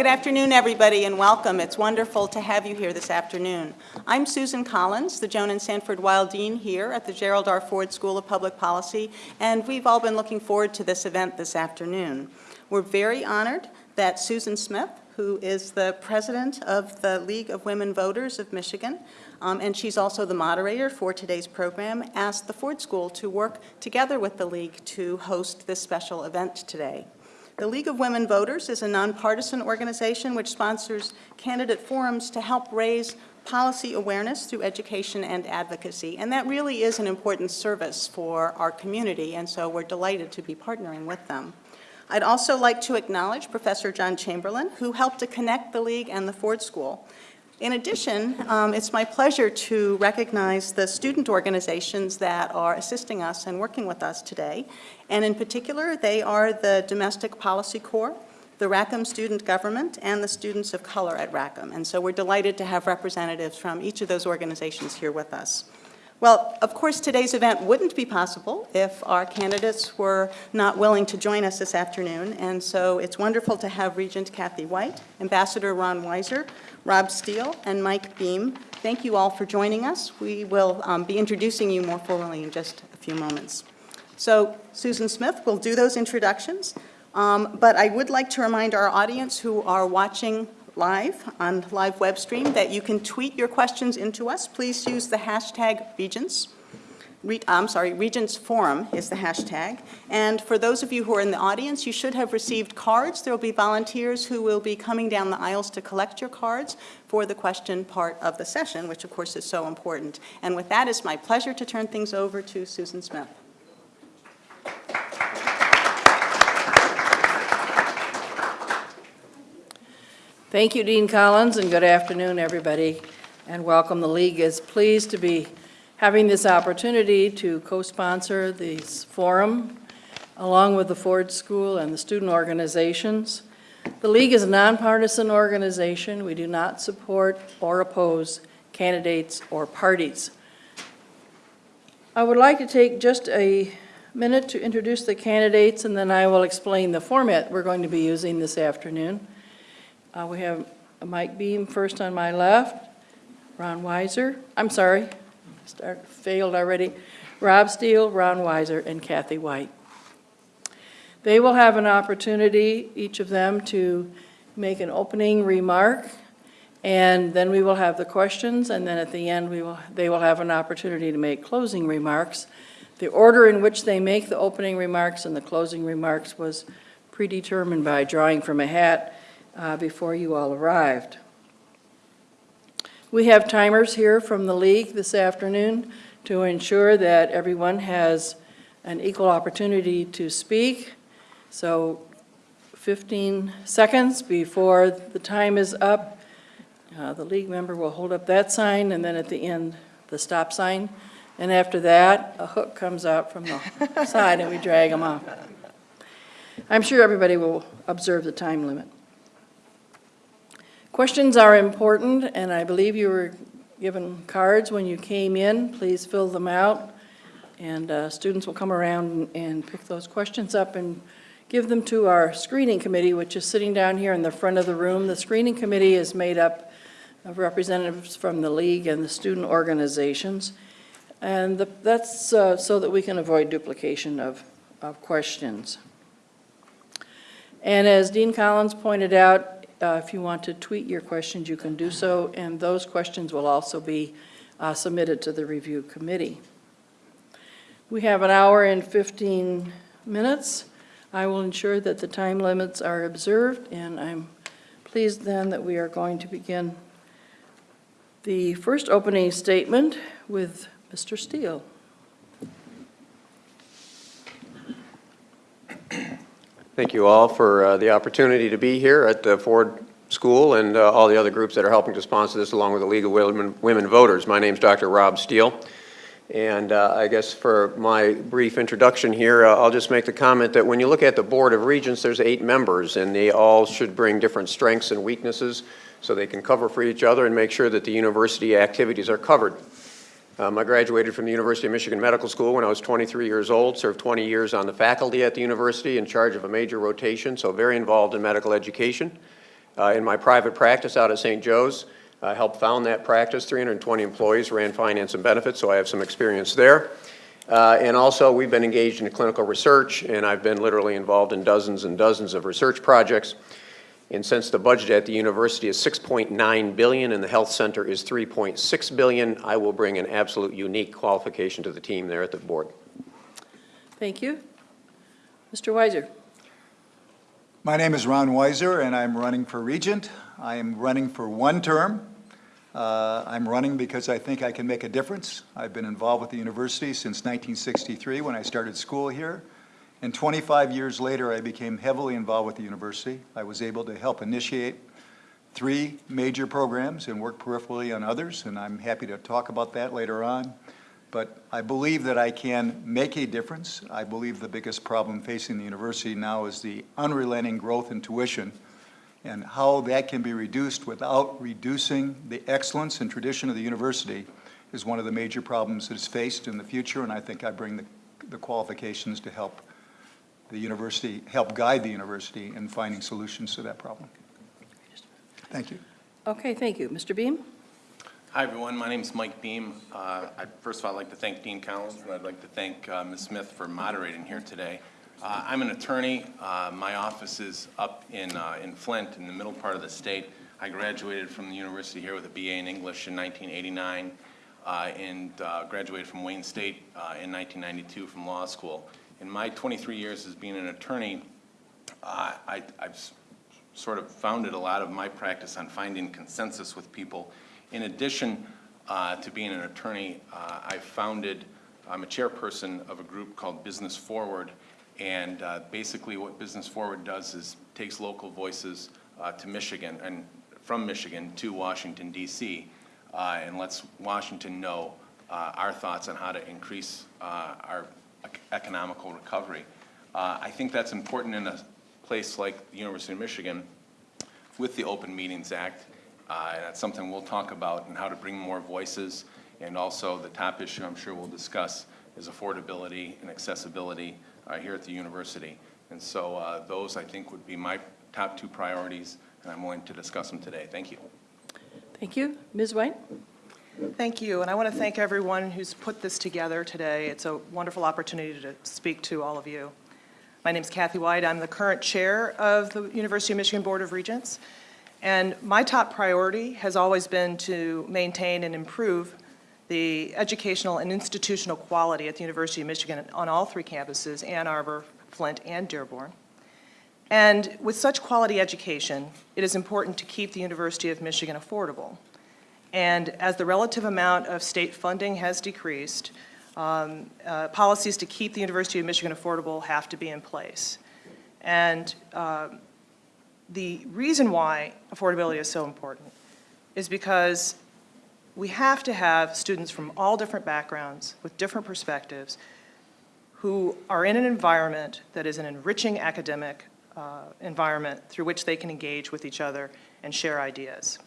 Good afternoon, everybody, and welcome. It's wonderful to have you here this afternoon. I'm Susan Collins, the Joan and Sanford Weill Dean here at the Gerald R. Ford School of Public Policy, and we've all been looking forward to this event this afternoon. We're very honored that Susan Smith, who is the president of the League of Women Voters of Michigan, um, and she's also the moderator for today's program, asked the Ford School to work together with the League to host this special event today. The League of Women Voters is a nonpartisan organization which sponsors candidate forums to help raise policy awareness through education and advocacy. And that really is an important service for our community, and so we're delighted to be partnering with them. I'd also like to acknowledge Professor John Chamberlin, who helped to connect the League and the Ford School. In addition, um, it's my pleasure to recognize the student organizations that are assisting us and working with us today. And in particular, they are the Domestic Policy Corps, the Rackham Student Government, and the Students of Color at Rackham. And so we're delighted to have representatives from each of those organizations here with us. Well, of course, today's event wouldn't be possible if our candidates were not willing to join us this afternoon, and so it's wonderful to have Regent Kathy White, Ambassador Ron Weiser, Rob Steele, and Mike Behm. Thank you all for joining us. We will um, be introducing you more formally in just a few moments. So Susan Smith will do those introductions, um, but I would like to remind our audience who are watching live on live web stream that you can tweet your questions into us. Please use the hashtag Regents. Re I'm sorry, Regents Forum is the hashtag. And for those of you who are in the audience, you should have received cards. There will be volunteers who will be coming down the aisles to collect your cards for the question part of the session, which of course is so important. And with that, it's my pleasure to turn things over to Susan Smith. Thank you, Dean Collins, and good afternoon, everybody, and welcome. The League is pleased to be having this opportunity to co-sponsor this forum along with the Ford School and the student organizations. The League is a nonpartisan organization. We do not support or oppose candidates or parties. I would like to take just a minute to introduce the candidates, and then I will explain the format we're going to be using this afternoon. Uh, we have Mike Behm first on my left, Ron Weiser, I'm sorry, start, failed already, Rob Steele, Ron Weiser, and Kathy White. They will have an opportunity, each of them, to make an opening remark, and then we will have the questions, and then at the end, we will, they will have an opportunity to make closing remarks. The order in which they make the opening remarks and the closing remarks was predetermined by drawing from a hat uh, before you all arrived. We have timers here from the league this afternoon to ensure that everyone has an equal opportunity to speak. So 15 seconds before the time is up, uh, the league member will hold up that sign and then at the end, the stop sign. And after that, a hook comes out from the side and we drag them off. I'm sure everybody will observe the time limit. Questions are important, and I believe you were given cards when you came in. Please fill them out, and uh, students will come around and pick those questions up and give them to our screening committee, which is sitting down here in the front of the room. The screening committee is made up of representatives from the league and the student organizations, and the, that's uh, so that we can avoid duplication of, of questions. And as Dean Collins pointed out, uh, if you want to tweet your questions, you can do so, and those questions will also be uh, submitted to the review committee. We have an hour and 15 minutes. I will ensure that the time limits are observed, and I'm pleased then that we are going to begin the first opening statement with Mr. Steele. Thank you all for uh, the opportunity to be here at the Ford School and uh, all the other groups that are helping to sponsor this along with the League of Women, Women Voters. My name is Dr. Rob Steele. And uh, I guess for my brief introduction here, uh, I'll just make the comment that when you look at the Board of Regents, there's eight members, and they all should bring different strengths and weaknesses so they can cover for each other and make sure that the university activities are covered. Um, I graduated from the University of Michigan Medical School when I was 23 years old, served 20 years on the faculty at the university in charge of a major rotation, so very involved in medical education. Uh, In my private practice out at St. Joe's, I helped found that practice, 320 employees, ran finance and benefits, so I have some experience there. Uh, And also, we've been engaged in clinical research, and I've been literally involved in dozens and dozens of research projects. And since the budget at the university is 6.9 billion and the health center is 3.6 billion, I will bring an absolute unique qualification to the team there at the board. Thank you. Mr. Weiser? My name is Ron Weiser, and I'm running for Regent. I am running for one term. Uh, I'm running because I think I can make a difference. I've been involved with the university since 1963, when I started school here. And 25 years later, I became heavily involved with the university. I was able to help initiate three major programs and work peripherally on others, and I'm happy to talk about that later on. But I believe that I can make a difference. I believe the biggest problem facing the university now is the unrelenting growth in tuition and how that can be reduced without reducing the excellence and tradition of the university is one of the major problems that is faced in the future, and I think I bring the, the qualifications to help the university, help guide the university in finding solutions to that problem. Thank you. Okay, thank you. Mr. Behm? Hi, everyone. My name is Mike Behm. Uh, I- First of all, I'd like to thank Dean Collins, and I'd like to thank uh, Ms. Smith for moderating here today. Uh, I'm an attorney. Uh, My office is up in uh, in Flint, in the middle part of the state. I graduated from the university here with a BA in English in 1989, uh, and uh, graduated from Wayne State uh, in 1992 from law school. In my 23 years as being an attorney, uh, I- I've sort of founded a lot of my practice on finding consensus with people. In addition uh, to being an attorney, uh, I founded, I'm a chairperson of a group called Business Forward, and uh, basically what Business Forward does is takes local voices uh, to Michigan, and from Michigan to Washington DC, uh, and lets Washington know uh, our thoughts on how to increase our economical recovery. Uh, I think that's important in a place like the University of Michigan with the Open Meetings Act. Uh, and that's something we'll talk about and how to bring more voices. And also the top issue I'm sure we'll discuss is affordability and accessibility uh, here at the university. And so uh, those, I think, would be my top two priorities, and I'm willing to discuss them today. Thank you. Thank you. Ms. White? Thank you, and I want to thank everyone who's put this together today. It's a wonderful opportunity to speak to all of you. My name is Kathy White. I'm the current chair of the University of Michigan Board of Regents, and my top priority has always been to maintain and improve the educational and institutional quality at the University of Michigan on all three campuses, Ann Arbor, Flint, and Dearborn. And with such quality education, it is important to keep the University of Michigan affordable. And as the relative amount of state funding has decreased, um, uh, policies to keep the University of Michigan affordable have to be in place. And um, the reason why affordability is so important is because we have to have students from all different backgrounds with different perspectives who are in an environment that is an enriching academic uh, environment through which they can engage with each other and share ideas.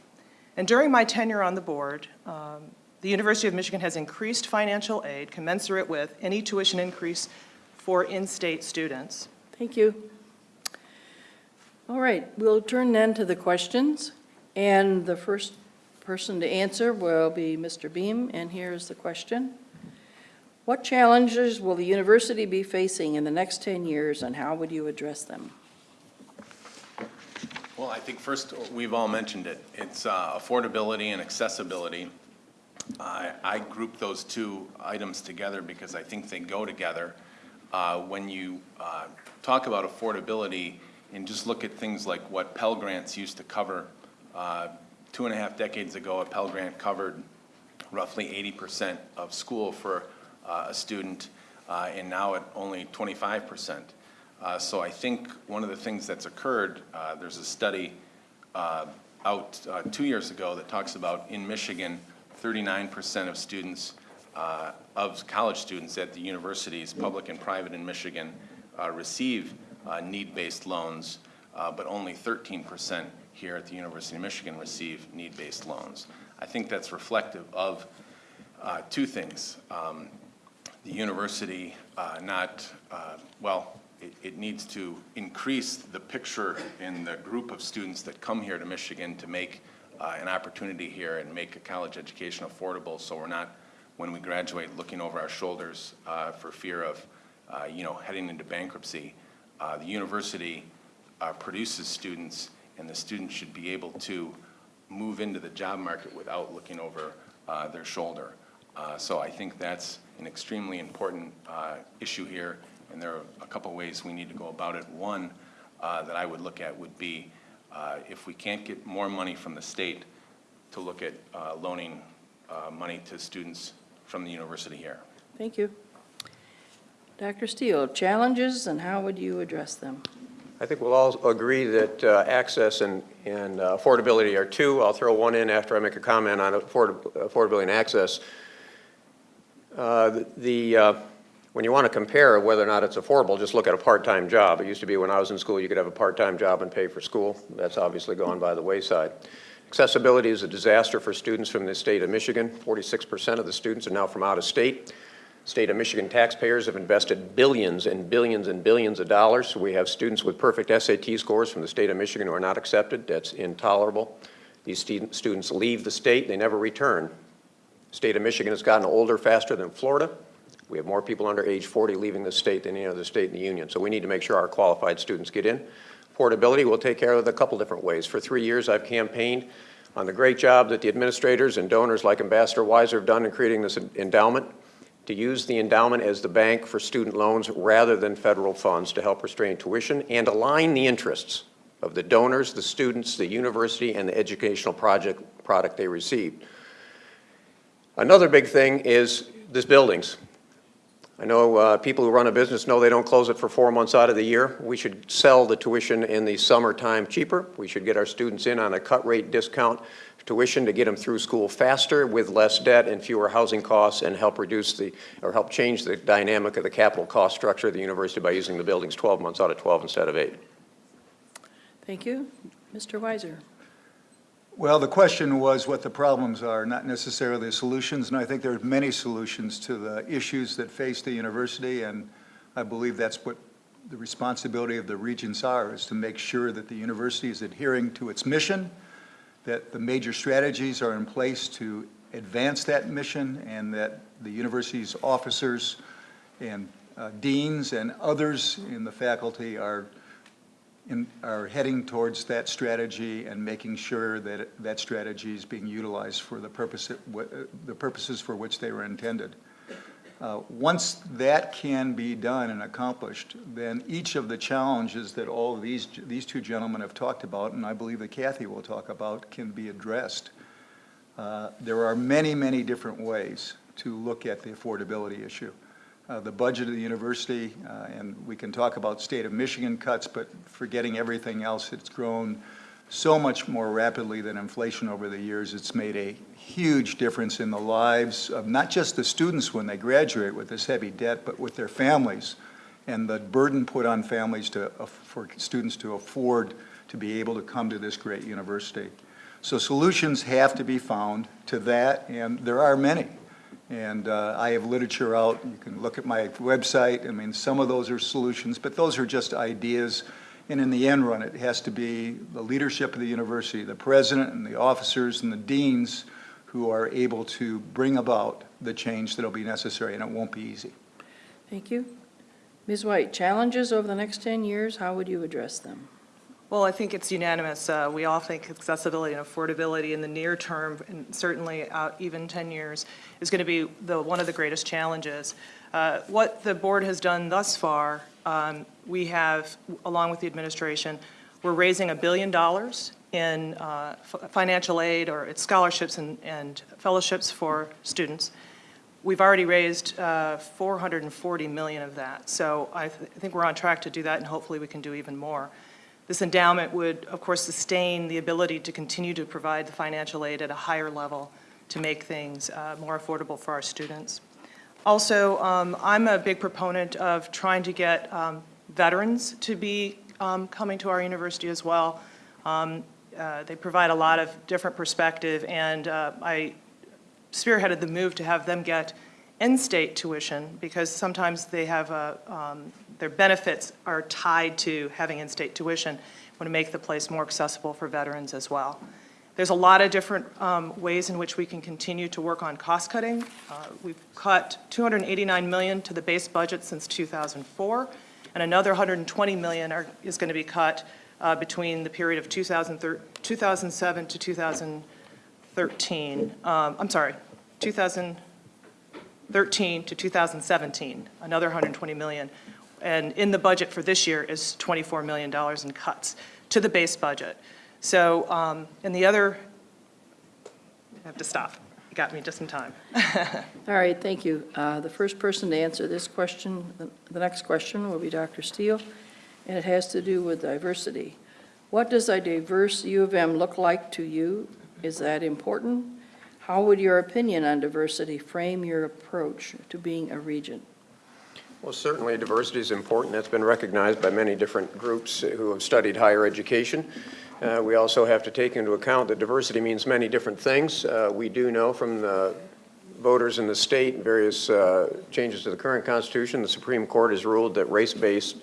And during my tenure on the board, um, the University of Michigan has increased financial aid commensurate with any tuition increase for in-state students. Thank you. All right, we'll turn then to the questions, and the first person to answer will be Mr. Behm, and here's the question. What challenges will the university be facing in the next 10 years, and how would you address them? Well, I think first, we've all mentioned it. It's uh, affordability and accessibility. I I group those two items together because I think they go together. Uh, When you uh, talk about affordability and just look at things like what Pell Grants used to cover, uh, two and a half decades ago, a Pell Grant covered roughly 80% of school for uh, a student, uh, and now at only 25%. Uh, So I think one of the things that's occurred, uh, there's a study uh, out uh, two years ago that talks about in Michigan, 39% of students, uh, of college students at the universities, public and private in Michigan, uh, receive need-based loans, but only 13% here at the University of Michigan receive need-based loans. I think that's reflective of two things. Um, The university not, well, it, it needs to increase the picture in the group of students that come here to Michigan to make uh, an opportunity here and make a college education affordable, so we're not, when we graduate, looking over our shoulders uh, for fear of, uh, you know, heading into bankruptcy. Uh, The university uh, produces students, and the students should be able to move into the job market without looking over uh, their shoulder. So I think that's an extremely important issue here, and there are a couple ways we need to go about it. One uh, that I would look at would be, uh, if we can't get more money from the state, to look at uh, loaning uh, money to students from the university here. Thank you. Dr. Steele, challenges and how would you address them? I think we'll all agree that uh, access and and uh, affordability are two. I'll throw one in after I make a comment on afford- affordability and access. Uh, the- The, uh, when you want to compare whether or not it's affordable, just look at a part-time job. It used to be when I was in school, you could have a part-time job and pay for school. That's obviously gone by the wayside. Accessibility is a disaster for students from the state of Michigan. 46% of the students are now from out of state. State of Michigan taxpayers have invested billions and billions and billions of dollars. We have students with perfect SAT scores from the state of Michigan who are not accepted. That's intolerable. These student- students leave the state, they never return. State of Michigan has gotten older faster than Florida. We have more people under age 40 leaving the state than any other state in the union. So we need to make sure our qualified students get in. Portability, we'll take care of it a couple different ways. For three years, I've campaigned on the great job that the administrators and donors like Ambassador Weiser have done in creating this endowment, to use the endowment as the bank for student loans rather than federal funds to help restrain tuition and align the interests of the donors, the students, the university, and the educational project, product they received. Another big thing is this buildings. I know uh, people who run a business know they don't close it for four months out of the year. We should sell the tuition in the summertime cheaper. We should get our students in on a cut rate discount tuition to get them through school faster with less debt and fewer housing costs and help reduce the, or help change the dynamic of the capital cost structure of the university by using the buildings 12 months out of 12 instead of eight. Thank you. Mr. Weiser. Well, the question was what the problems are, not necessarily the solutions, and I think there are many solutions to the issues that face the university, and I believe that's what the responsibility of the regents are, is to make sure that the university is adhering to its mission, that the major strategies are in place to advance that mission, and that the university's officers and uh, deans and others in the faculty are in, are heading towards that strategy and making sure that that strategy is being utilized for the purpose, it- the purposes for which they were intended. Uh, Once that can be done and accomplished, then each of the challenges that all these, these two gentlemen have talked about, and I believe that Kathy will talk about, can be addressed. Uh, There are many, many different ways to look at the affordability issue. Uh, The budget of the university, uh, and we can talk about state of Michigan cuts, but forgetting everything else, it's grown so much more rapidly than inflation over the years. It's made a huge difference in the lives of not just the students when they graduate with this heavy debt, but with their families and the burden put on families to, uh, for students to afford to be able to come to this great university. So solutions have to be found to that, and there are many. And uh, I have literature out, you can look at my website, I mean, some of those are solutions, but those are just ideas. And in the end run, it has to be the leadership of the university, the president and the officers and the deans who are able to bring about the change that'll be necessary, and it won't be easy. Thank you. Ms. White, challenges over the next 10 years, how would you address them? Well, I think it's unanimous. Uh, We all think accessibility and affordability in the near term, and certainly out even 10 years, is going to be the, one of the greatest challenges. Uh, What the board has done thus far, um, we have, along with the administration, we're raising a billion dollars in uh, financial aid, or it's scholarships and and fellowships for students. We've already raised uh, 440 million of that, so I th- I think we're on track to do that, and hopefully we can do even more. This endowment would, of course, sustain the ability to continue to provide the financial aid at a higher level to make things uh, more affordable for our students. Also, um, I'm a big proponent of trying to get um, veterans to be um, coming to our university as well. Um, uh, They provide a lot of different perspective, and uh, I spearheaded the move to have them get in-state tuition, because sometimes they have a, um, their benefits are tied to having in-state tuition. We Want to make the place more accessible for veterans as well. There's a lot of different um, ways in which we can continue to work on cost cutting. Uh, We've cut 289 million to the base budget since 2004, and another 120 million are, is going to be cut uh, between the period of 2007 to 2013. Um, I'm sorry, 2013 to 2017, another 120 million. And in the budget for this year is $24 million in cuts to the base budget. So, um, and the other, I have to stop. You got me just in time. All right, thank you. Uh, The first person to answer this question, the- the next question will be Dr. Steele, and it has to do with diversity. What does a diverse U of M look like to you? Is that important? How would your opinion on diversity frame your approach to being a regent? Well, certainly diversity is important. That's been recognized by many different groups who have studied higher education. Uh, We also have to take into account that diversity means many different things. Uh, We do know from the voters in the state, and various uh, changes to the current Constitution, the Supreme Court has ruled that race-based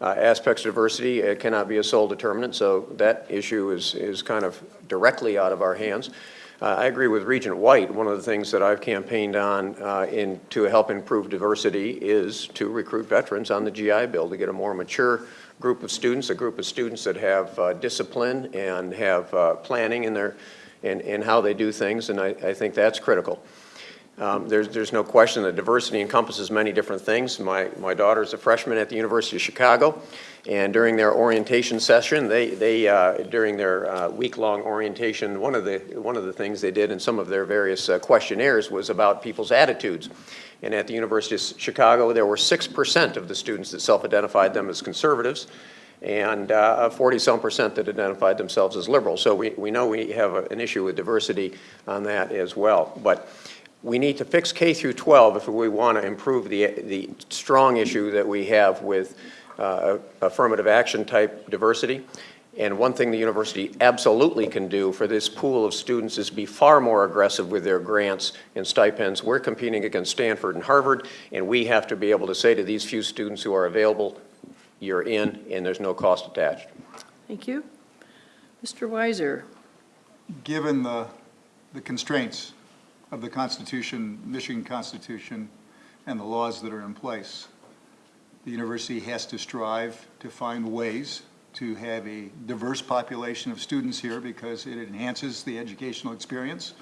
uh, aspects of diversity uh, cannot be a sole determinant, so that issue is, is kind of directly out of our hands. Uh, I agree with Regent White. One of the things that I've campaigned on uh, in, to help improve diversity is to recruit veterans on the GI Bill, to get a more mature group of students, a group of students that have uh, discipline and have uh, planning in their, in, in how they do things, and I, I think that's critical. Um, There's, there's no question that diversity encompasses many different things. My, my daughter's a freshman at the University of Chicago, and during their orientation session, they, they, uh, during their uh, week-long orientation, one of the, one of the things they did in some of their various uh, questionnaires was about people's attitudes. And at the University of Chicago, there were 6% of the students that self-identified them as conservatives, and 40-some percent that identified themselves as liberals. So we, we know we have a- an issue with diversity on that as well. But we need to fix K through 12 if we want to improve the, the strong issue that we have with uh, affirmative action type diversity. And one thing the university absolutely can do for this pool of students is be far more aggressive with their grants and stipends. We're competing against Stanford and Harvard, and we have to be able to say to these few students who are available, you're in, and there's no cost attached. Thank you. Mr. Weiser, Given the, the constraints of the Constitution, Michigan Constitution, and the laws that are in place, the university has to strive to find ways to have a diverse population of students here because it enhances the educational experience.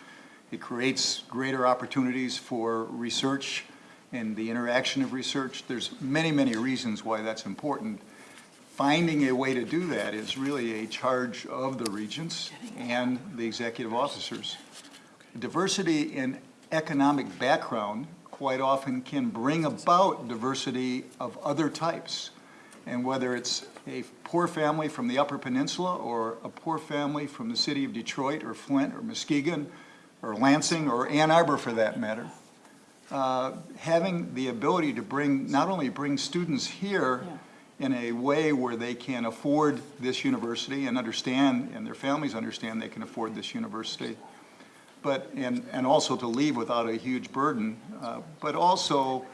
It creates greater opportunities for research and the interaction of research. There's many, many reasons why that's important. Finding a way to do that is really a charge of the regents and the executive officers. Diversity in economic background quite often can bring about diversity of other types. And whether it's a poor family from the Upper Peninsula or a poor family from the city of Detroit or Flint or Muskegon or Lansing or Ann Arbor for that matter, uh, having the ability to bring, not only bring students here in a way where they can afford this university and understand, and their families understand they can afford this university, but, and, and also to leave without a huge burden, uh, but also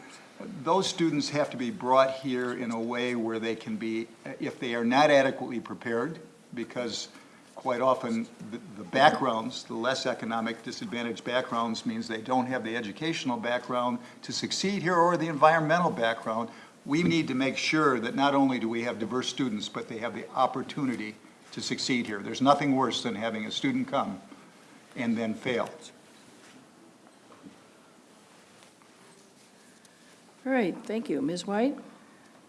those students have to be brought here in a way where they can be, if they are not adequately prepared, because quite often the, the backgrounds, the less economic disadvantaged backgrounds means they don't have the educational background to succeed here or the environmental background. We need to make sure that not only do we have diverse students, but they have the opportunity to succeed here. There's nothing worse than having a student come and then fail. all right, thank you. Ms. White?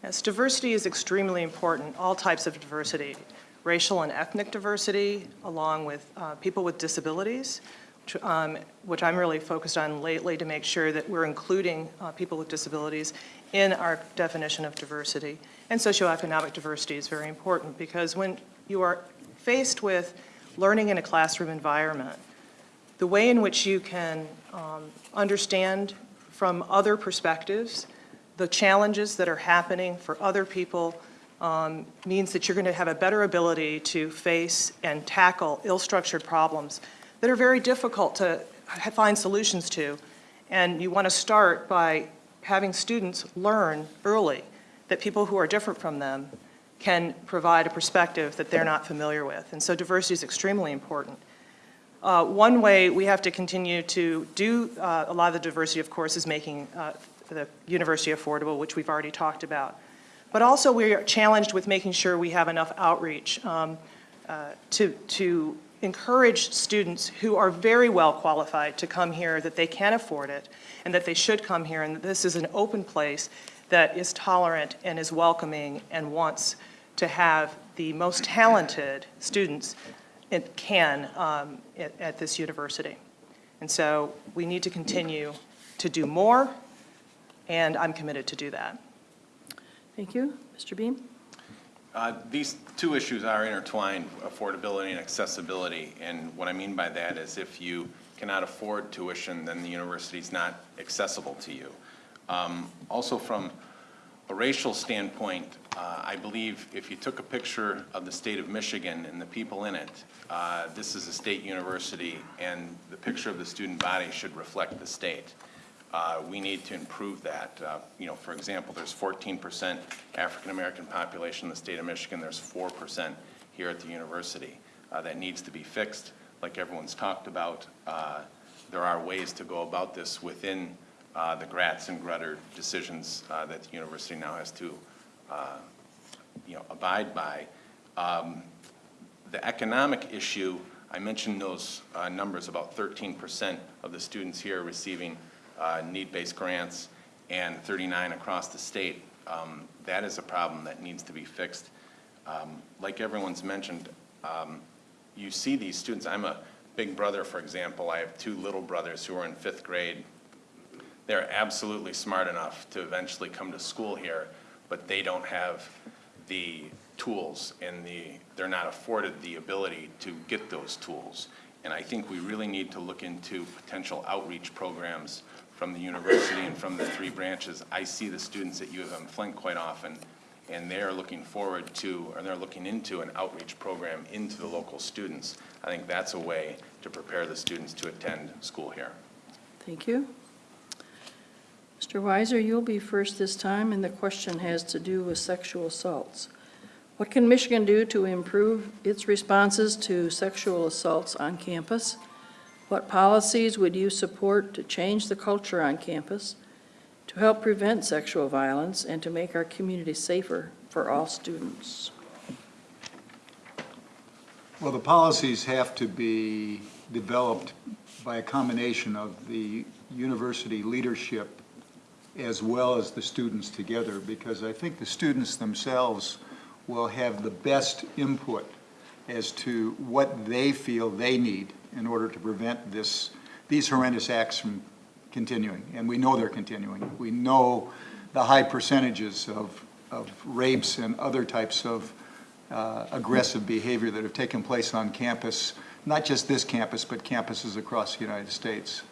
Yes, diversity is extremely important, all types of diversity, racial and ethnic diversity, along with uh, people with disabilities, which, um, which I'm really focused on lately to make sure that we're including uh, people with disabilities in our definition of diversity. And socioeconomic diversity is very important because when you are faced with learning in a classroom environment, the way in which you can um, understand from other perspectives the challenges that are happening for other people um, means that you're going to have a better ability to face and tackle ill-structured problems that are very difficult to find solutions to. And you want to start by having students learn early that people who are different from them can provide a perspective that they're not familiar with. And so diversity is extremely important. Uh, One way we have to continue to do uh, a lot of the diversity, of course, is making uh, the university affordable, which we've already talked about. But also, we are challenged with making sure we have enough outreach um, uh, to, to encourage students who are very well qualified to come here, that they can afford it, and that they should come here, and that this is an open place that is tolerant and is welcoming and wants to have the most talented students it can um, at, at this university. And so we need to continue to do more, and I'm committed to do that. Thank you. Mr. Behm? Uh, These two issues are intertwined, affordability and accessibility. And what I mean by that is if you cannot afford tuition, then the university is not accessible to you. Um, Also, from a racial standpoint, uh, I believe if you took a picture of the state of Michigan and the people in it, uh, this is a state university, and the picture of the student body should reflect the state. Uh, We need to improve that. Uh, You know, for example, there's 14% African-American population in the state of Michigan, there's 4% here at the university. Uh, That needs to be fixed, like everyone's talked about. Uh, There are ways to go about this within uh, the Gratz and Grutter decisions uh, that the university now has to, uh, you know, abide by. Um, the economic issue, I mentioned those uh, numbers, about 13% of the students here receiving uh, need-based grants and 39 across the state. Um, That is a problem that needs to be fixed. Um, Like everyone's mentioned, um, you see these students, I'm a big brother, for example, I have two little brothers who are in fifth grade. They're absolutely smart enough to eventually come to school here, but they don't have the tools and the, they're not afforded the ability to get those tools. And I think we really need to look into potential outreach programs from the university and from the three branches. I see the students at U of M Flint quite often, and they're looking forward to, or they're looking into an outreach program into the local students. I think that's a way to prepare the students to attend school here. Thank you. Mr. Weiser, you'll be first this time, and the question has to do with sexual assaults. What can Michigan do to improve its responses to sexual assaults on campus? What policies would you support to change the culture on campus, to help prevent sexual violence, and to make our community safer for all students? Well, the policies have to be developed by a combination of the university leadership as well as the students together, because I think the students themselves will have the best input as to what they feel they need in order to prevent this, these horrendous acts from continuing. And we know they're continuing. We know the high percentages of, of rapes and other types of uh, aggressive behavior that have taken place on campus, not just this campus, but campuses across the United States.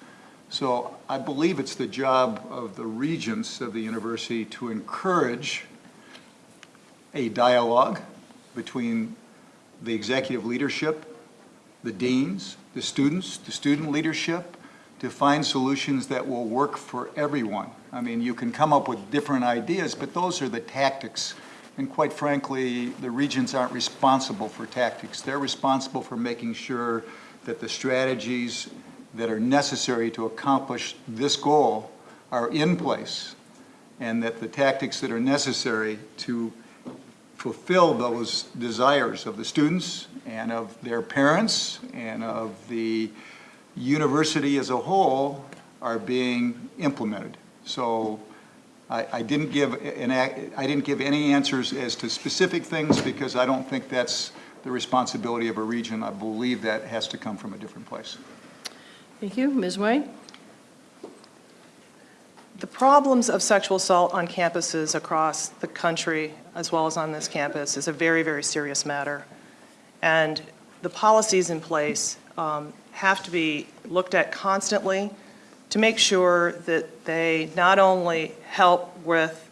So I believe it's the job of the regents of the university to encourage a dialogue between the executive leadership, the deans, the students, the student leadership, to find solutions that will work for everyone. I mean, you can come up with different ideas, but those are the tactics. And quite frankly, the regents aren't responsible for tactics. They're responsible for making sure that the strategies that are necessary to accomplish this goal are in place, and that the tactics that are necessary to fulfill those desires of the students and of their parents and of the university as a whole are being implemented. So I, I didn't give an, I didn't give any answers as to specific things because I don't think that's the responsibility of a region. I believe that has to come from a different place. Thank you. Ms. White? The problems of sexual assault on campuses across the country, as well as on this campus, is a very, very serious matter. And the policies in place um, have to be looked at constantly to make sure that they not only help with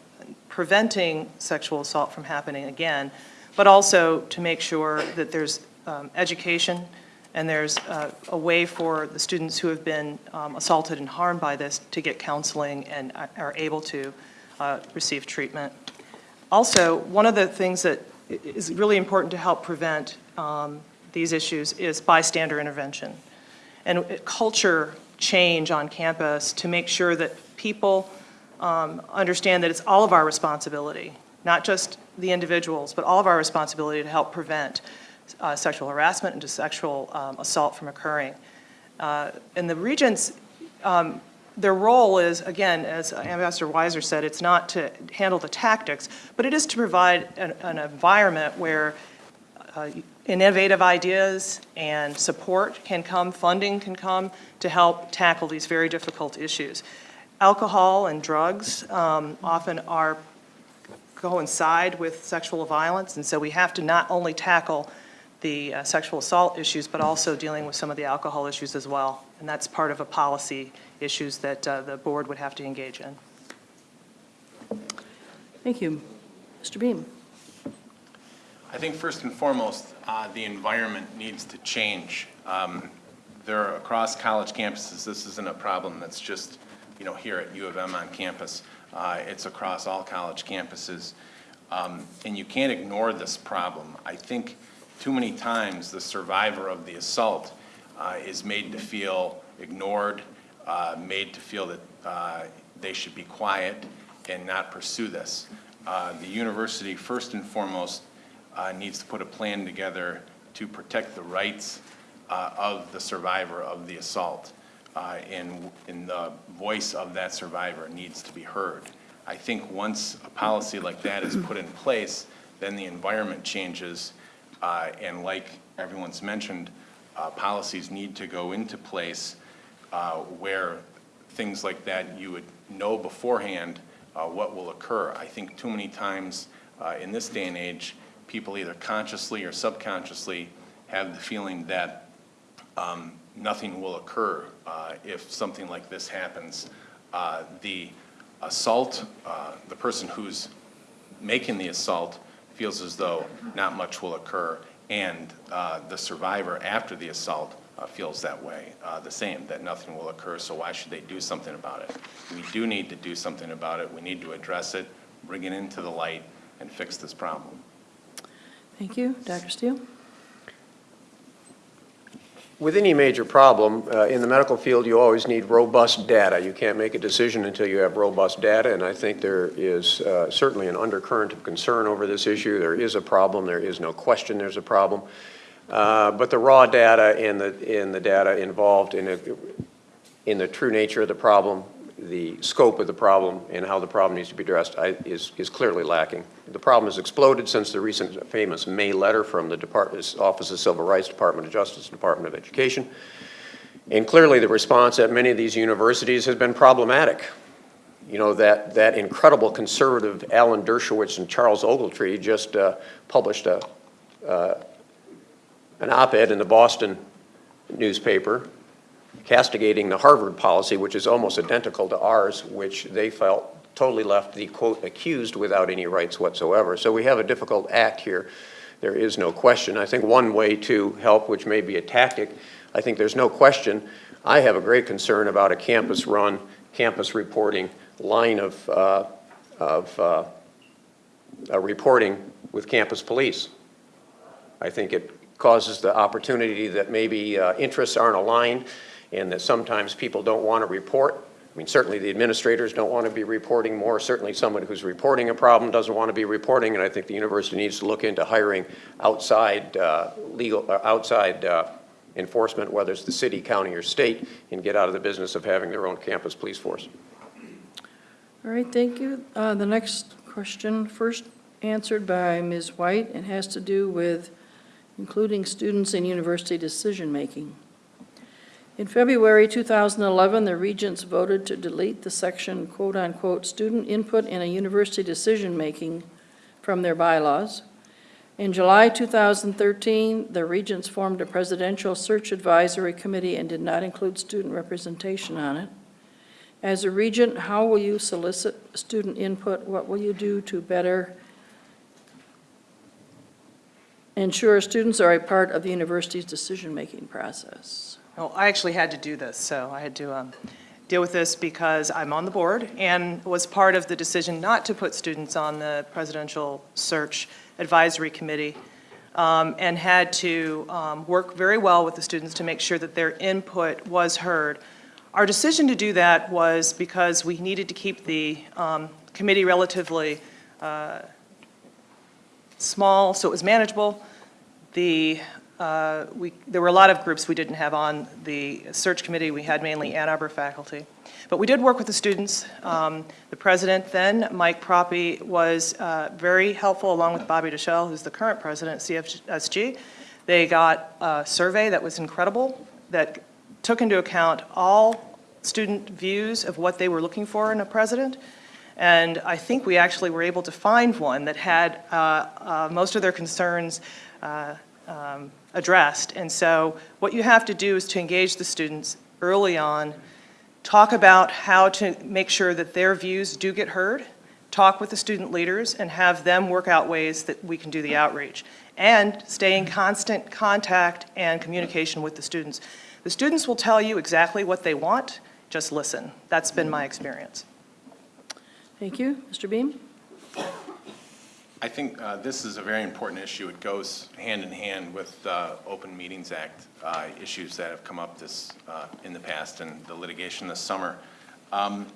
preventing sexual assault from happening again, but also to make sure that there's um, education and there's uh, a way for the students who have been um, assaulted and harmed by this to get counseling and are- are able to uh, receive treatment. Also, one of the things that is really important to help prevent um, these issues is bystander intervention. And uh, culture change on campus to make sure that people um, understand that it's all of our responsibility, not just the individuals, but all of our responsibility to help prevent uh, sexual harassment and just sexual um, assault from occurring. Uh, And the regents, um, their role is, again, as Ambassador Weiser said, it's not to handle the tactics, but it is to provide an, an environment where uh, innovative ideas and support can come, funding can come to help tackle these very difficult issues. Alcohol and drugs um, often are coincide with sexual violence, and so we have to not only tackle the uh, sexual assault issues, but also dealing with some of the alcohol issues as well. And that's part of a policy issues that uh, the board would have to engage in. Thank you. Mr. Behm? I think first and foremost, uh, the environment needs to change. Um, There are, across college campuses, this isn't a problem that's just, you know, here at U of M on campus. Uh, It's across all college campuses. Um, And you can't ignore this problem. I think too many times, the survivor of the assault uh, is made to feel ignored, uh, made to feel that uh, they should be quiet and not pursue this. Uh, The university, first and foremost, uh, needs to put a plan together to protect the rights of the survivor of the assault. Uh, And, and the voice of that survivor needs to be heard. I think once a policy like that is put in place, then the environment changes. Uh, And like everyone's mentioned, uh, policies need to go into place uh, where things like that, you would know beforehand uh, what will occur. I think too many times uh, in this day and age, people either consciously or subconsciously have the feeling that um, nothing will occur uh, if something like this happens. The assault, the person who's making the assault feels as though not much will occur, and uh, the survivor after the assault uh, feels that way, uh, the same, that nothing will occur, so why should they do something about it? We do need to do something about it. We need to address it, bring it into the light, and fix this problem. Thank you. Dr. Steele? With any major problem, uh, in the medical field, you always need robust data. You can't make a decision until you have robust data, and I think there is uh, certainly an undercurrent of concern over this issue. There is a problem, there is no question there's a problem. Uh, But the raw data and the, and the data involved in, a- in the true nature of the problem, the scope of the problem, and how the problem needs to be addressed I- is, is clearly lacking. The problem has exploded since the recent famous May letter from the Department, Office of Civil Rights, Department of Justice, Department of Education. And clearly, the response at many of these universities has been problematic. You know, that, that incredible conservative Alan Dershowitz and Charles Ogletree just uh, published a, uh, an op-ed in the Boston newspaper castigating the Harvard policy, which is almost identical to ours, which they felt totally left the, quote, accused without any rights whatsoever. So we have a difficult act here. There is no question. I think one way to help, which may be a tactic, I think there's no question, I have a great concern about a campus-run, campus reporting line of, uh, of uh, uh, reporting with campus police. I think it causes the opportunity that maybe uh, interests aren't aligned and that sometimes people don't want to report. I mean, certainly the administrators don't want to be reporting more. Certainly someone who's reporting a problem doesn't want to be reporting, and I think the university needs to look into hiring outside uh, legal, uh, outside uh, enforcement, whether it's the city, county, or state, and get out of the business of having their own campus police force. All right, thank you. Uh, The next question, first answered by Ms. White, and has to do with including students in university decision-making. In February 2011, the regents voted to delete the section quote-unquote "student input in a university decision-making" from their bylaws. In July 2013, the regents formed a presidential search advisory committee and did not include student representation on it. As a regent, how will you solicit student input? What will you do to better ensure students are a part of the university's decision-making process? Well, I actually had to do this, so I had to, um, deal with this because I'm on the board and was part of the decision not to put students on the Presidential Search Advisory Committee um, and had to um, work very well with the students to make sure that their input was heard. Our decision to do that was because we needed to keep the um, committee relatively uh, small, so it was manageable. The, uh, we, there were a lot of groups we didn't have on the search committee. We had mainly Ann Arbor faculty. But we did work with the students. Um, The president then, Mike Proppe, was uh, very helpful, along with Bobby Dishell, who's the current president at CSG. They got a survey that was incredible, that took into account all student views of what they were looking for in a president. And I think we actually were able to find one that had uh, uh, most of their concerns uh, um, addressed. And so what you have to do is to engage the students early on, talk about how to make sure that their views do get heard, talk with the student leaders, and have them work out ways that we can do the outreach, and stay in constant contact and communication with the students. The students will tell you exactly what they want, just listen. That's been my experience. Thank you. Mr. Behm? I think uh, this is a very important issue. It goes hand in hand with the Open Meetings Act uh, issues that have come up this, uh, in the past and the litigation this summer. Um,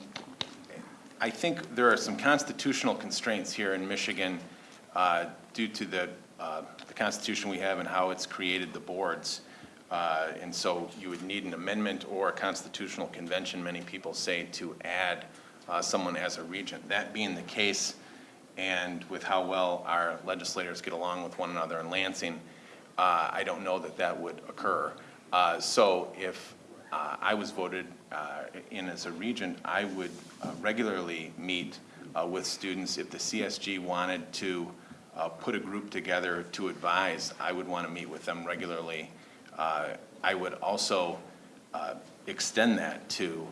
I think there are some constitutional constraints here in Michigan uh, due to the, uh, the Constitution we have and how it's created the boards. Uh, And so you would need an amendment or a constitutional convention, many people say, to add uh, someone as a regent. That being the case, and with how well our legislators get along with one another in Lansing, uh, I don't know that that would occur. Uh, So if uh, I was voted uh, in as a regent, I would uh, regularly meet uh, with students. If the CSG wanted to put a group together to advise, I would want to meet with them regularly. I would also extend that to,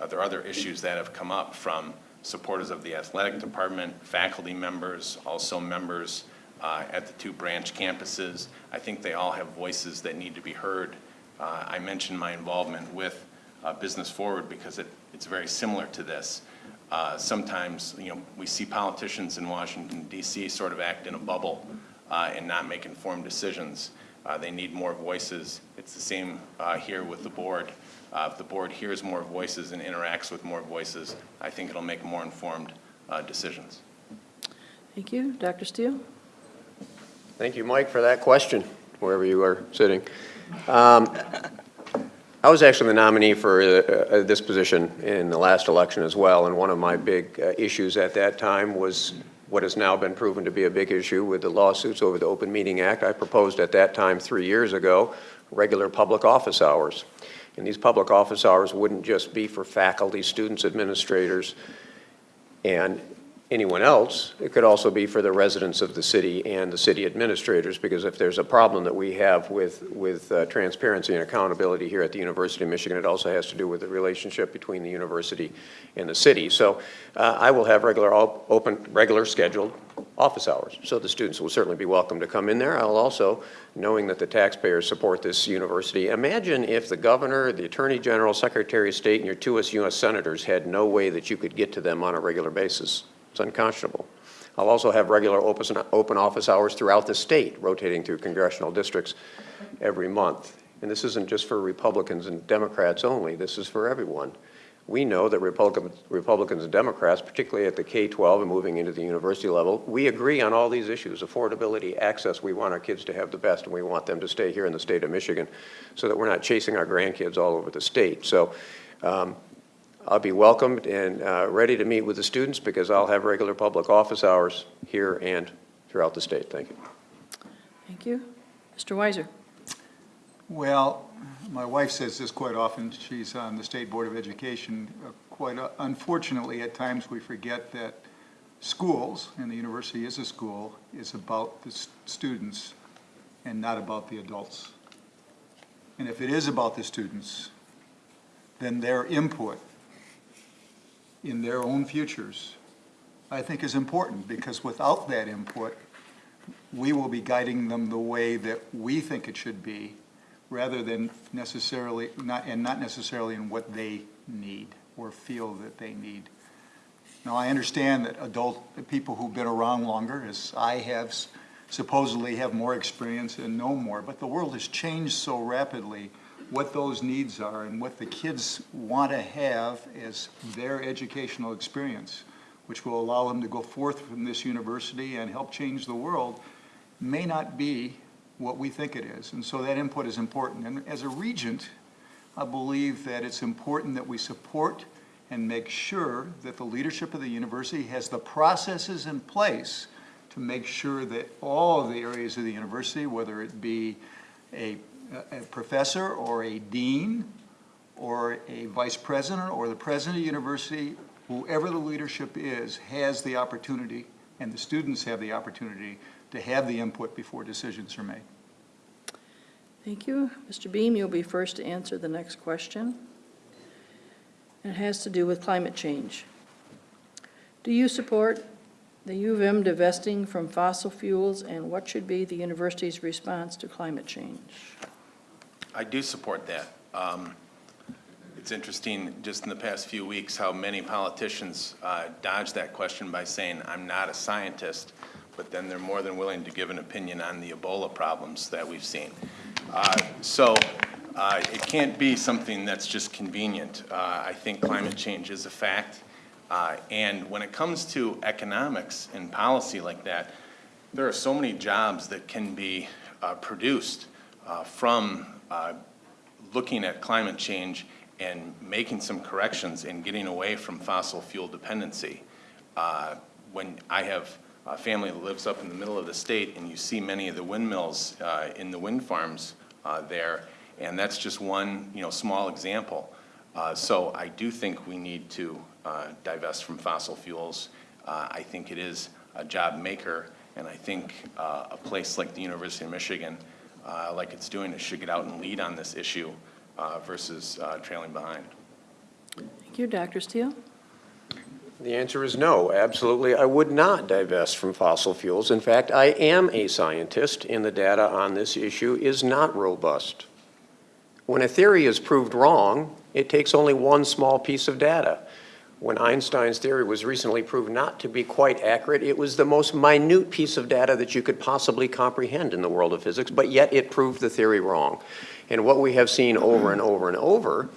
other issues that have come up from supporters of the athletic department, faculty members, also members uh, at the two branch campuses. I think they all have voices that need to be heard. Uh, I mentioned my involvement with uh, Business Forward because it, it's very similar to this. Uh, Sometimes, you know, we see politicians in Washington DC sort of act in a bubble uh, and not make informed decisions. Uh, They need more voices. It's the same here with the board. Uh, If the board hears more voices and interacts with more voices, I think it'll make more informed uh, decisions. Thank you. Dr. Steele? Thank you, Mike, for that question, wherever you are sitting. Um, I was actually the nominee for uh, uh, this position in the last election as well, and one of my big uh, issues at that time was what has now been proven to be a big issue with the lawsuits over the Open Meeting Act. I proposed at that time, three years ago, regular public office hours. And these public office hours wouldn't just be for faculty, students, administrators, and anyone else. It could also be for the residents of the city and the city administrators, because if there's a problem that we have with, with uh, transparency and accountability here at the University of Michigan, it also has to do with the relationship between the university and the city. So uh, I will have regular, open, regular scheduled office hours, so the students will certainly be welcome to come in there. I'll also, knowing that the taxpayers support this university, imagine if the governor, the attorney general, secretary of state, and your two U.S. senators had no way that you could get to them on a regular basis. It's unconscionable. I'll also have regular open, office hours throughout the state, rotating through congressional districts every month. And this isn't just for Republicans and Democrats only, this is for everyone. We know that Republicans, Republicans and Democrats, particularly at the K-12 and moving into the university level, we agree on all these issues, affordability, access. We want our kids to have the best, and we want them to stay here in the state of Michigan so that we're not chasing our grandkids all over the state. So um, I'll be welcomed and uh, ready to meet with the students because I'll have regular public office hours here and throughout the state. Thank you. Thank you. Mr. Weiser? Well, my wife says this quite often. She's on the State Board of Education. Uh, Quite uh, unfortunately, at times, we forget that schools, and the university is a school, is about the students and not about the adults. And if it is about the students, then their input in their own futures, I think is important, because without that input, we will be guiding them the way that we think it should be, rather than necessarily, not, and not necessarily in what they need. or feel that they need. Now, I understand that adult, people who've been around longer, as I have, supposedly have more experience and know more, but the world has changed so rapidly, what those needs are and what the kids want to have as their educational experience, which will allow them to go forth from this university and help change the world, may not be what we think it is. And so that input is important. And as a regent, I believe that it's important that we support and make sure that the leadership of the university has the processes in place to make sure that all of the areas of the university, whether it be a, a professor or a dean or a vice president or the president of the university, whoever the leadership is, has the opportunity, and the students have the opportunity to have the input before decisions are made. Thank you. Mr. Behm, you'll be first to answer the next question. It has to do with climate change. Do you support the U of M divesting from fossil fuels, and what should be the university's response to climate change? I do support that. Um, It's interesting, just in the past few weeks, how many politicians uh, dodge that question by saying, "I'm not a scientist," but then they're more than willing to give an opinion on the Ebola problems that we've seen. Uh, So uh, it can't be something that's just convenient. Uh, I think climate change is a fact. And when it comes to economics and policy like that, there are so many jobs that can be produced from looking at climate change and making some corrections and getting away from fossil fuel dependency. Uh, When I have a family that lives up in the middle of the state, and you see many of the windmills uh, in the wind farms uh, there, and that's just one, you know, small example. Uh, So I do think we need to uh, divest from fossil fuels. Uh, I think it is a job maker, and I think uh, a place like the University of Michigan, uh, like it's doing, it should get out and lead on this issue uh, versus uh, trailing behind. Thank you. Dr. Steele? The answer is no, absolutely. I would not divest from fossil fuels. In fact, I am a scientist, and the data on this issue is not robust. When a theory is proved wrong, it takes only one small piece of data. When Einstein's theory was recently proved not to be quite accurate, it was the most minute piece of data that you could possibly comprehend in the world of physics, but yet it proved the theory wrong. And what we have seen over and over and over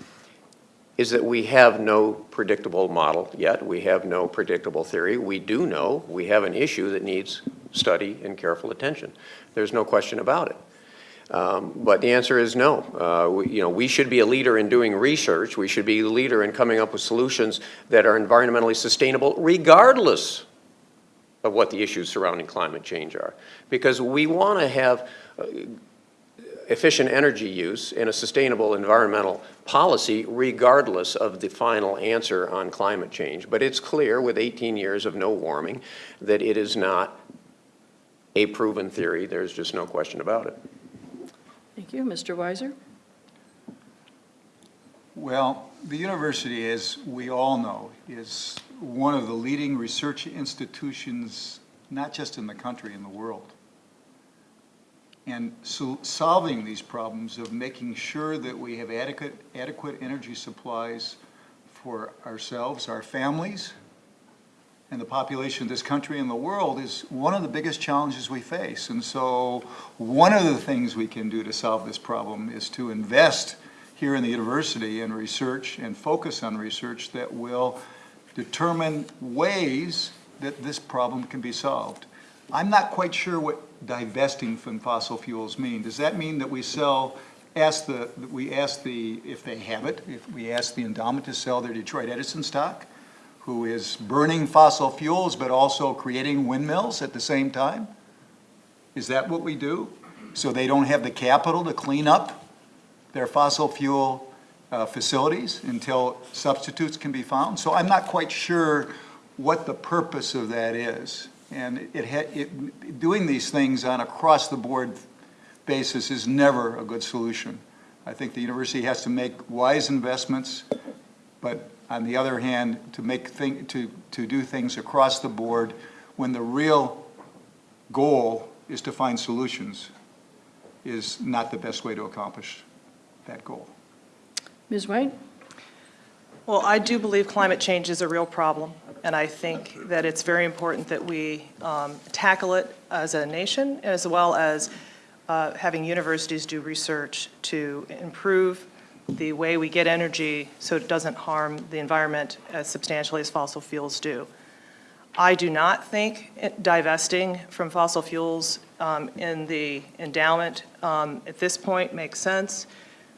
is that we have no predictable model yet. We have no predictable theory. We do know we have an issue that needs study and careful attention. There's no question about it. Um, But the answer is no. Uh, we- You know, we should be a leader in doing research. We should be a leader in coming up with solutions that are environmentally sustainable regardless of what the issues surrounding climate change are. Because we want to have uh, efficient energy use and a sustainable environmental policy regardless of the final answer on climate change. But it's clear with 18 years of no warming that it is not a proven theory. There's just no question about it. Thank you. Mr. Weiser? Well, the university, as we all know, is one of the leading research institutions, not just in the country, in the world. And so solving these problems of making sure that we have adequate, adequate energy supplies for ourselves, our families, and the population of this country and the world is one of the biggest challenges we face. And so one of the things we can do to solve this problem is to invest here in the university in research and focus on research that will determine ways that this problem can be solved. I'm not quite sure what divesting from fossil fuels mean. Does that mean that we sell, ask the, we ask the, if they have it, if we ask the endowment to sell their Detroit Edison stock? who is burning fossil fuels but also creating windmills at the same time? Is that what we do? So they don't have the capital to clean up their fossil fuel uh, facilities until substitutes can be found? So I'm not quite sure what the purpose of that is. And it, ha- it, doing these things on a across-the-board basis is never a good solution. I think the university has to make wise investments, but on the other hand, to make thing, to, to do things across the board when the real goal is to find solutions is not the best way to accomplish that goal. Ms. White? Well, I do believe climate change is a real problem, and I think that it's very important that we um, tackle it as a nation, as well as uh, having universities do research to improve the way we get energy so it doesn't harm the environment as substantially as fossil fuels do. I do not think divesting from fossil fuels um, in the endowment um, at this point makes sense.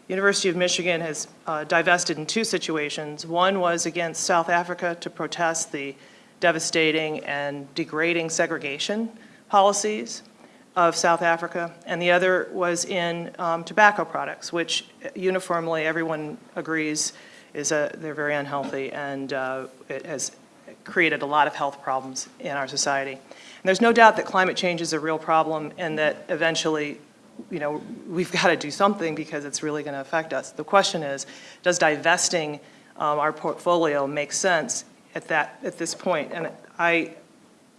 University of Michigan has uh, divested in two situations. One was against South Africa to protest the devastating and degrading segregation policies of South Africa, and the other was in um, tobacco products, which uniformly everyone agrees is a, they're very unhealthy and uh, it has created a lot of health problems in our society. And there's no doubt that climate change is a real problem and that eventually, you know, we've got to do something because it's really going to affect us. The question is, does divesting um, our portfolio make sense at that, at this point? And I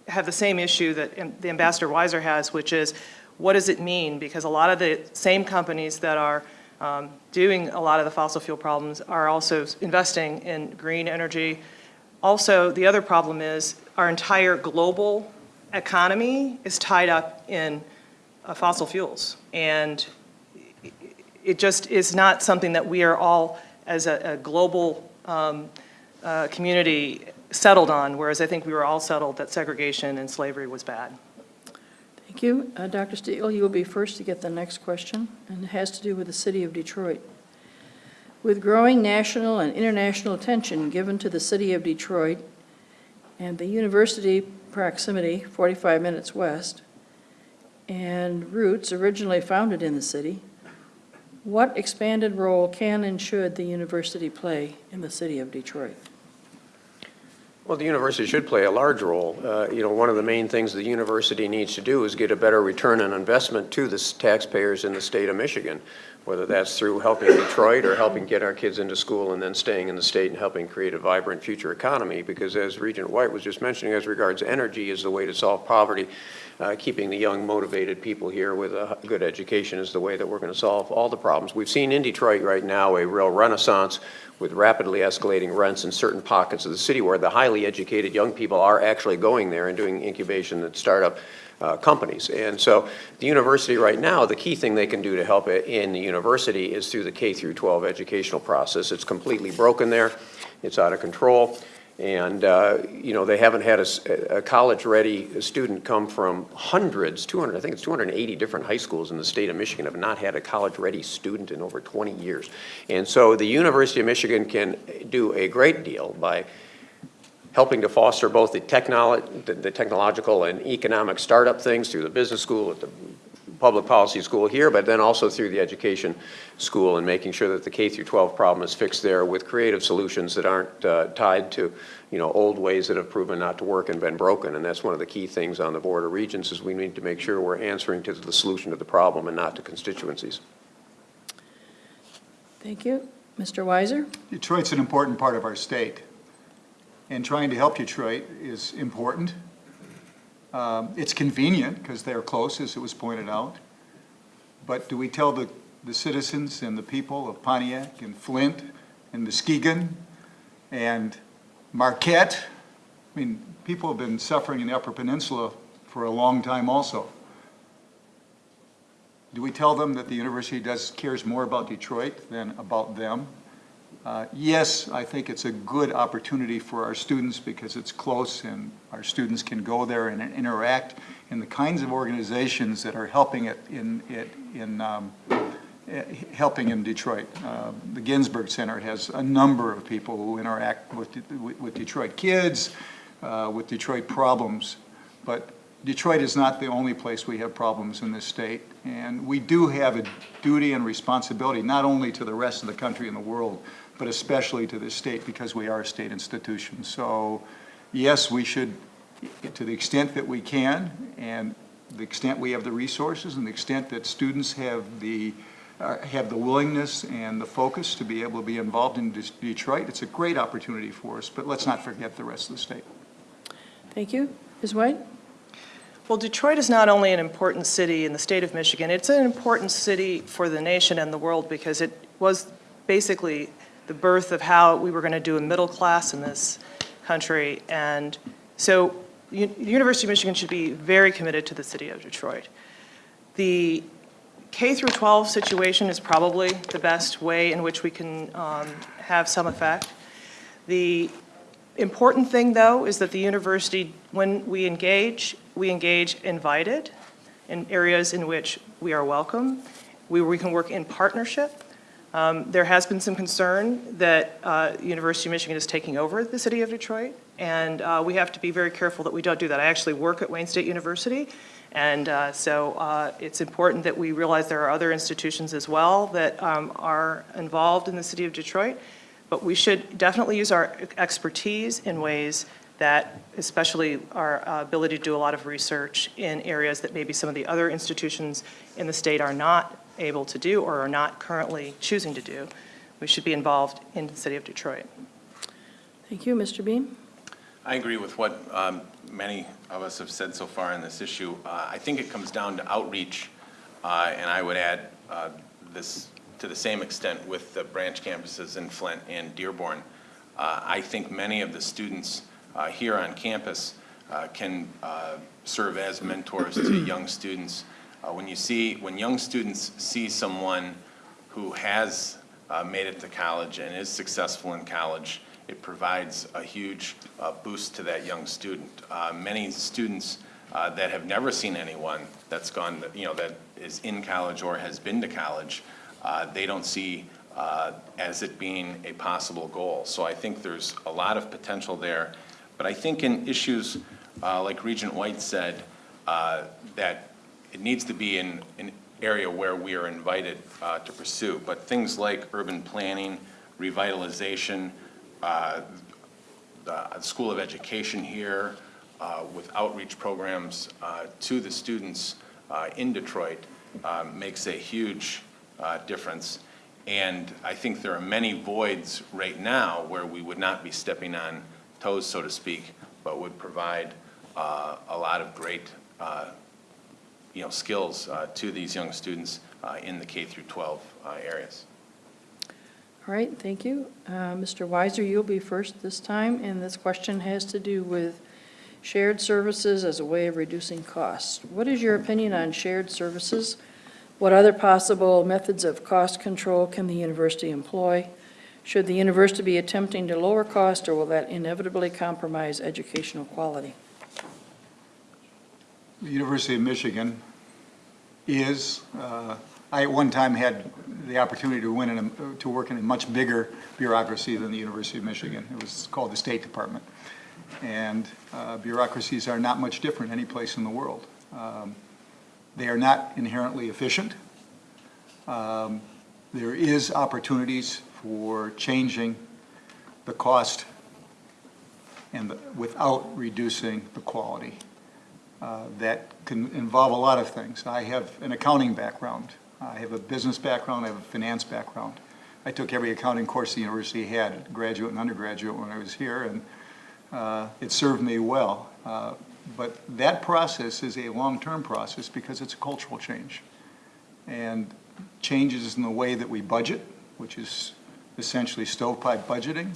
have the same issue that the Ambassador Weiser has, which is, what does it mean? Because a lot of the same companies that are um, doing a lot of the fossil fuel problems are also investing in green energy. Also, the other problem is our entire global economy is tied up in uh, fossil fuels. And it just is not something that we are all, as a, a global um, uh, community, settled on, whereas I think we were all settled that segregation and slavery was bad. Thank you. Uh, Dr. Steele, you will be first to get the next question, and it has to do with the city of Detroit. With growing national and international attention given to the city of Detroit and the university proximity, 45 minutes west, and roots originally founded in the city, what expanded role can and should the university play in the city of Detroit? Well, the university should play a large role. Uh, You know, one of the main things the university needs to do is get a better return on investment to the taxpayers in the state of Michigan, whether that's through helping Detroit or helping get our kids into school and then staying in the state and helping create a vibrant future economy. Because as Regent White was just mentioning, as regards energy is the way to solve poverty. Uh, Keeping the young, motivated people here with a good education is the way that we're going to solve all the problems. We've seen in Detroit right now a real renaissance with rapidly escalating rents in certain pockets of the city where the highly educated young people are actually going there and doing incubation and startup uh, companies. And so the university right now, the key thing they can do to help it in the university is through the K through 12 educational process. It's completely broken there. It's out of control. And, uh, you know, they haven't had a college-ready student come from hundreds, 200, I think it's 280 different high schools in the state of Michigan have not had a college-ready student in over 20 years. And so the University of Michigan can do a great deal by helping to foster both the technolo, the- the technological and economic startup things through the business school at the public policy school here, but then also through the education school and making sure that the K through 12 problem is fixed there with creative solutions that aren't uh, tied to, you know, old ways that have proven not to work and been broken. And that's one of the key things on the Board of Regents is we need to make sure we're answering to the solution to the problem and not to constituencies. Thank you. Mr. Weiser? Detroit's an important part of our state, and trying to help Detroit is important. Um, It's convenient, because they're close, as it was pointed out. But do we tell the, the citizens and the people of Pontiac and Flint and Muskegon and Marquette? I mean, people have been suffering in the Upper Peninsula for a long time also. Do we tell them that the university does, cares more about Detroit than about them? Uh, Yes, I think it's a good opportunity for our students because it's close and our students can go there and interact in the kinds of organizations that are helping it in, it in, um, helping in Detroit. Uh, The Ginsberg Center has a number of people who interact with, with Detroit kids, uh, with Detroit problems. But Detroit is not the only place we have problems in this state. And we do have a duty and responsibility, not only to the rest of the country and the world, but especially to the state because we are a state institution. So yes, we should, to the extent that we can, and the extent we have the resources, and the extent that students have the, uh, have the willingness and the focus to be able to be involved in Des- Detroit, it's a great opportunity for us, but let's not forget the rest of the state. Thank you. Ms. White? Well, Detroit is not only an important city in the state of Michigan, it's an important city for the nation and the world because it was basically the birth of how we were going to do a middle class in this country. And so the University of Michigan should be very committed to the city of Detroit. The K through 12 situation is probably the best way in which we can um, have some effect. The important thing, though, is that the university, when we engage, we engage invited in areas in which we are welcome, we, we can work in partnership. Um, There has been some concern that uh, University of Michigan is taking over the city of Detroit, and uh, we have to be very careful that we don't do that. I actually work at Wayne State University, and uh, so uh, it's important that we realize there are other institutions as well that um, are involved in the city of Detroit, but we should definitely use our expertise in ways that, especially our uh, ability to do a lot of research in areas that maybe some of the other institutions in the state are not able to do or are not currently choosing to do. We should be involved in the city of Detroit. Thank you, Mr. Behm. I agree with what um, many of us have said so far on this issue. Uh, I think it comes down to outreach, uh, and I would add uh, this to the same extent with the branch campuses in Flint and Dearborn. Uh, I think many of the students uh, here on campus uh, can uh, serve as mentors to young students. Uh, When you see, when young students see someone who has uh, made it to college and is successful in college, it provides a huge uh, boost to that young student. Uh, Many students uh, that have never seen anyone that's gone, you know, that is in college or has been to college, uh, they don't see as it being a possible goal. So I think there's a lot of potential there. But I think in issues, like Regent White said, that it needs to be in an area where we are invited uh, to pursue. But things like urban planning, revitalization, uh, the School of Education here, uh, with outreach programs uh, to the students uh, in Detroit, uh, makes a huge uh, difference. And I think there are many voids right now where we would not be stepping on toes, so to speak, but would provide uh, a lot of great, uh, you know, skills uh, to these young students uh, in the K through 12 uh, areas. All right, thank you. Uh, Mr. Weiser, you'll be first this time, and this question has to do with shared services as a way of reducing costs. What is your opinion on shared services? What other possible methods of cost control can the university employ? Should the university be attempting to lower cost, or will that inevitably compromise educational quality? The University of Michigan is, uh, I at one time had the opportunity to win in, a- to work in a much bigger bureaucracy than the University of Michigan. It was called the State Department. And uh, bureaucracies are not much different any place in the world. Um, They are not inherently efficient. Um, There is opportunities for changing the cost and the- without reducing the quality. Uh, That can involve a lot of things. I have an accounting background. I have a business background, I have a finance background. I took every accounting course the university had, graduate and undergraduate, when I was here, and uh, it served me well. Uh, But that process is a long-term process because it's a cultural change. And changes in the way that we budget, which is essentially stovepipe budgeting,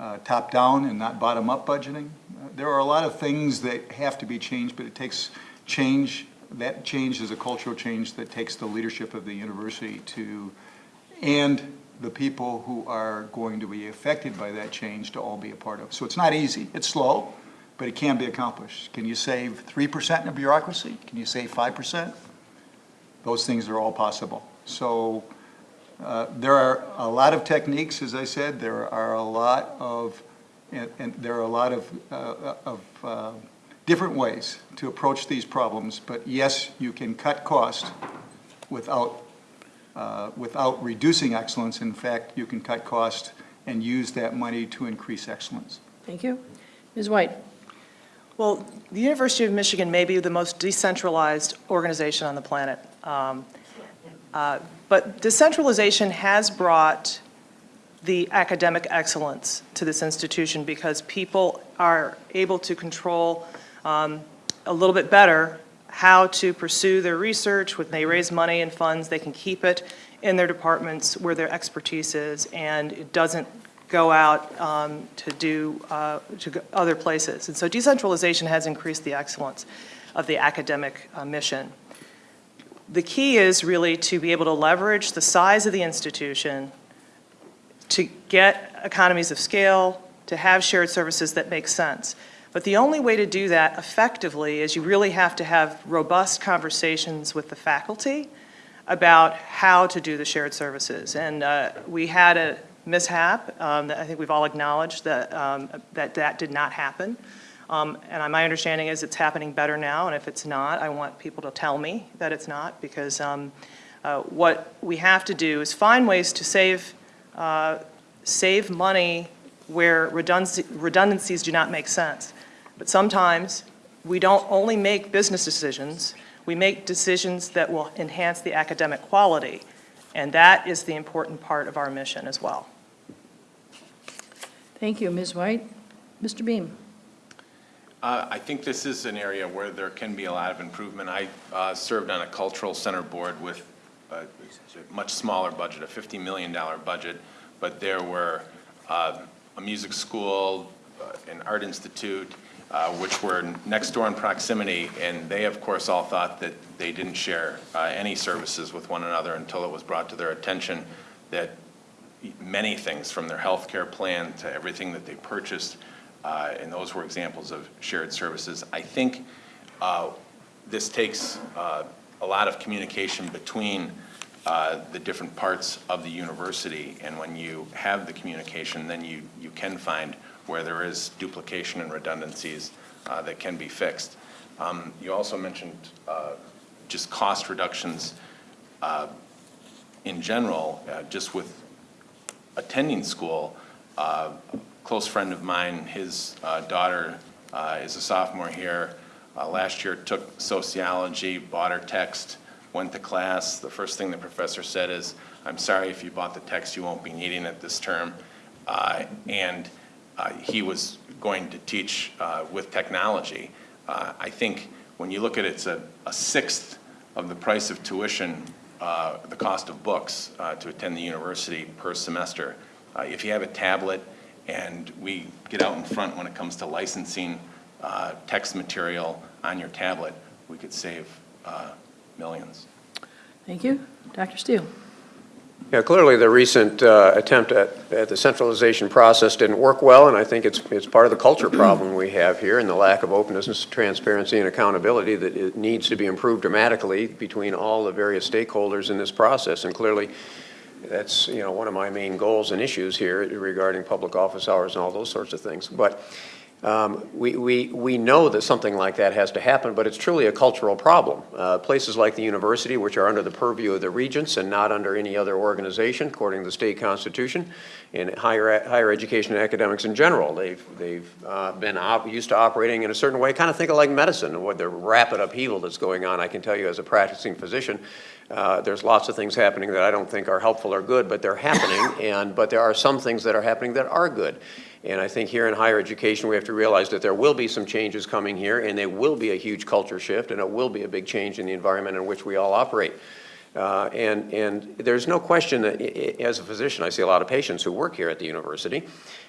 uh, top-down and not bottom-up budgeting. Uh, There are a lot of things that have to be changed, but it takes change, that change is a cultural change that takes the leadership of the university to, and the people who are going to be affected by that change to all be a part of. So it's not easy, it's slow, but it can be accomplished. Can you save three percent in a bureaucracy? Can you save five percent? Those things are all possible. So uh, There are a lot of techniques, as I said, there are a lot of, and and there are a lot of, uh, of uh, different ways to approach these problems, but yes, you can cut cost without, uh, without reducing excellence. In fact, you can cut cost and use that money to increase excellence. Thank you. Ms. White? Well, the University of Michigan may be the most decentralized organization on the planet. Um, uh, But decentralization has brought the academic excellence to this institution because people are able to control um, a little bit better how to pursue their research. When they raise money and funds, they can keep it in their departments where their expertise is, and it doesn't go out um, to do, uh, to other places. And so decentralization has increased the excellence of the academic uh, mission. The key is really to be able to leverage the size of the institution to get economies of scale, to have shared services that make sense. But the only way to do that effectively is you really have to have robust conversations with the faculty about how to do the shared services. And uh, we had a mishap um, that I think we've all acknowledged that um, that, that did not happen. Um, And my understanding is it's happening better now, and if it's not, I want people to tell me that it's not, because um, uh, what we have to do is find ways to save, uh, save money where redundancy- redundancies do not make sense. But sometimes, we don't only make business decisions, we make decisions that will enhance the academic quality, and that is the important part of our mission as well. Thank you, Ms. White. Mr. Behm? Uh, I think this is an area where there can be a lot of improvement. I uh, served on a cultural center board with a much smaller budget, a $50 million budget, but there were uh, a music school, uh, an art institute, uh, which were next door in proximity, and they, of course, all thought that they didn't share uh, any services with one another until it was brought to their attention that many things, from their health care plan to everything that they purchased, uh, and those were examples of shared services. I think uh, this takes uh, a lot of communication between uh, the different parts of the university, and when you have the communication, then you, you can find where there is duplication and redundancies uh, that can be fixed. Um, You also mentioned uh, just cost reductions in general, just with attending school, close friend of mine, his uh, daughter uh, is a sophomore here. Uh, Last year took sociology, bought her text, went to class. The first thing the professor said is, "I'm sorry if you bought the text, you won't be needing it this term." Uh, And uh, he was going to teach uh, with technology. I think when you look at it, it's a a sixth of the price of tuition the cost of books to attend the university per semester. If you have a tablet, and we get out in front when it comes to licensing uh, text material on your tablet, we could save uh, millions. Thank you. Dr. Steele? Yeah, clearly, the recent uh, attempt at, at the centralization process didn't work well, and I think it's, it's part of the culture problem we have here and the lack of openness, transparency, and accountability that it needs to be improved dramatically between all the various stakeholders in this process. And clearly, that's, you know, one of my main goals and issues here regarding public office hours and all those sorts of things. But um, We, we, we know that something like that has to happen, but it's truly a cultural problem. Uh, Places like the university, which are under the purview of the regents and not under any other organization, according to the state constitution, and higher, higher education and academics in general, they've, they've uh, been used to operating in a certain way, kind of think of like medicine, and what the rapid upheaval that's going on. I can tell you as a practicing physician, uh, There's lots of things happening that I don't think are helpful or good, but they're happening, and, but there are some things that are happening that are good. And I think here in higher education, we have to realize that there will be some changes coming here, and there will be a huge culture shift, and it will be a big change in the environment in which we all operate. Uh, And, and there's no question that, as a physician, I see a lot of patients who work here at the university.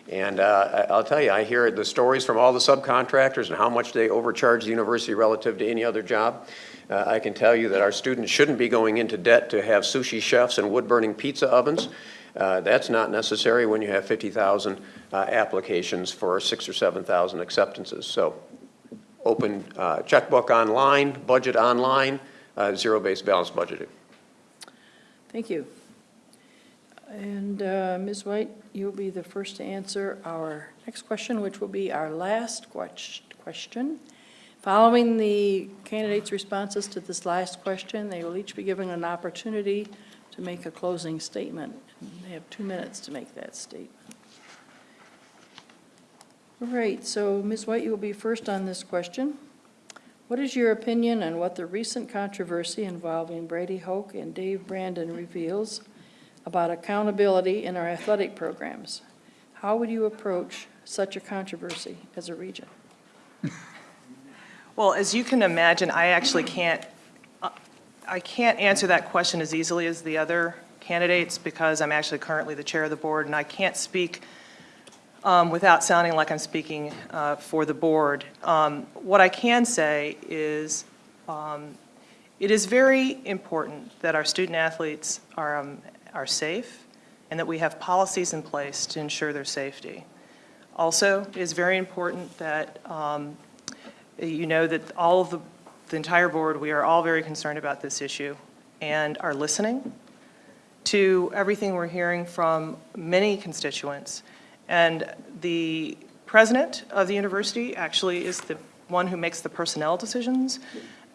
And uh, I'll tell you, I hear the stories from all the subcontractors and how much they overcharge the university relative to any other job. Uh, I can tell you that our students shouldn't be going into debt to have sushi chefs and wood-burning pizza ovens. Uh, That's not necessary when you have 50,000 uh, applications for six or 7,000 acceptances. So open uh, checkbook online, budget online, uh, zero-based balance budgeting. Thank you. And uh, Ms. White, you'll be the first to answer our next question, which will be our last question. Following the candidates' responses to this last question, they will each be given an opportunity to make a closing statement. They have two minutes to make that statement. All right, so Ms. White, you will be first on this question. What is your opinion on what the recent controversy involving Brady Hoke and Dave Brandon reveals about accountability in our athletic programs? How would you approach such a controversy as a regent? Well, as you can imagine, I actually can't, uh, I can't answer that question as easily as the other candidates because I'm actually currently the chair of the board, and I can't speak um, without sounding like I'm speaking uh, for the board. Um, What I can say is, um, it is very important that our student athletes are, um, are safe and that we have policies in place to ensure their safety. Also, it is very important that um, you know that all of the, the entire board, we are all very concerned about this issue and are listening to everything we're hearing from many constituents. And the president of the university actually is the one who makes the personnel decisions.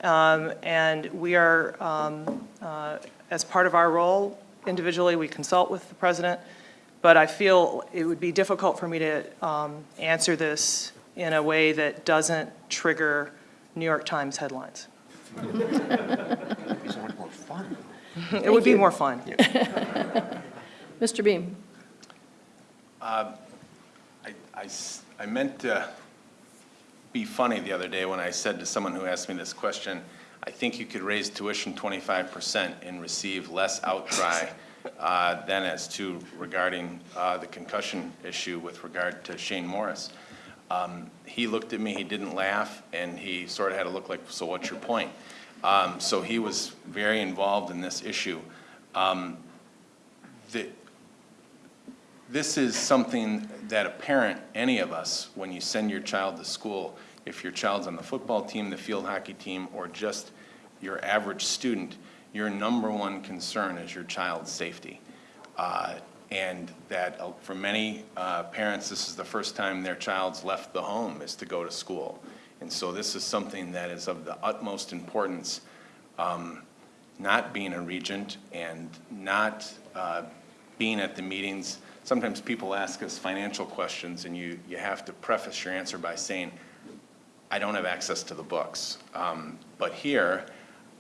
Um, And we are, um, uh, as part of our role, individually, we consult with the president, but I feel it would be difficult for me to um, answer this in a way that doesn't trigger New York Times headlines. It would be more fun. Mr. Behm? I I meant to be funny the other day when I said to someone who asked me this question, I think you could raise tuition twenty-five percent and receive less outcry uh, than as to regarding uh, the concussion issue with regard to Shane Morris. Um, He looked at me, he didn't laugh, and he sort of had a look like, so what's your point? Um, So he was very involved in this issue. Um, The, this is something that a parent, any of us, when you send your child to school, if your child's on the football team, the field hockey team, or just your average student, your number one concern is your child's safety. Uh, And that uh, for many uh, parents, this is the first time their child's left the home is to go to school. And so this is something that is of the utmost importance, um, not being a regent and not uh, being at the meetings. Sometimes people ask us financial questions, and you, you have to preface your answer by saying, I don't have access to the books. Um, But here,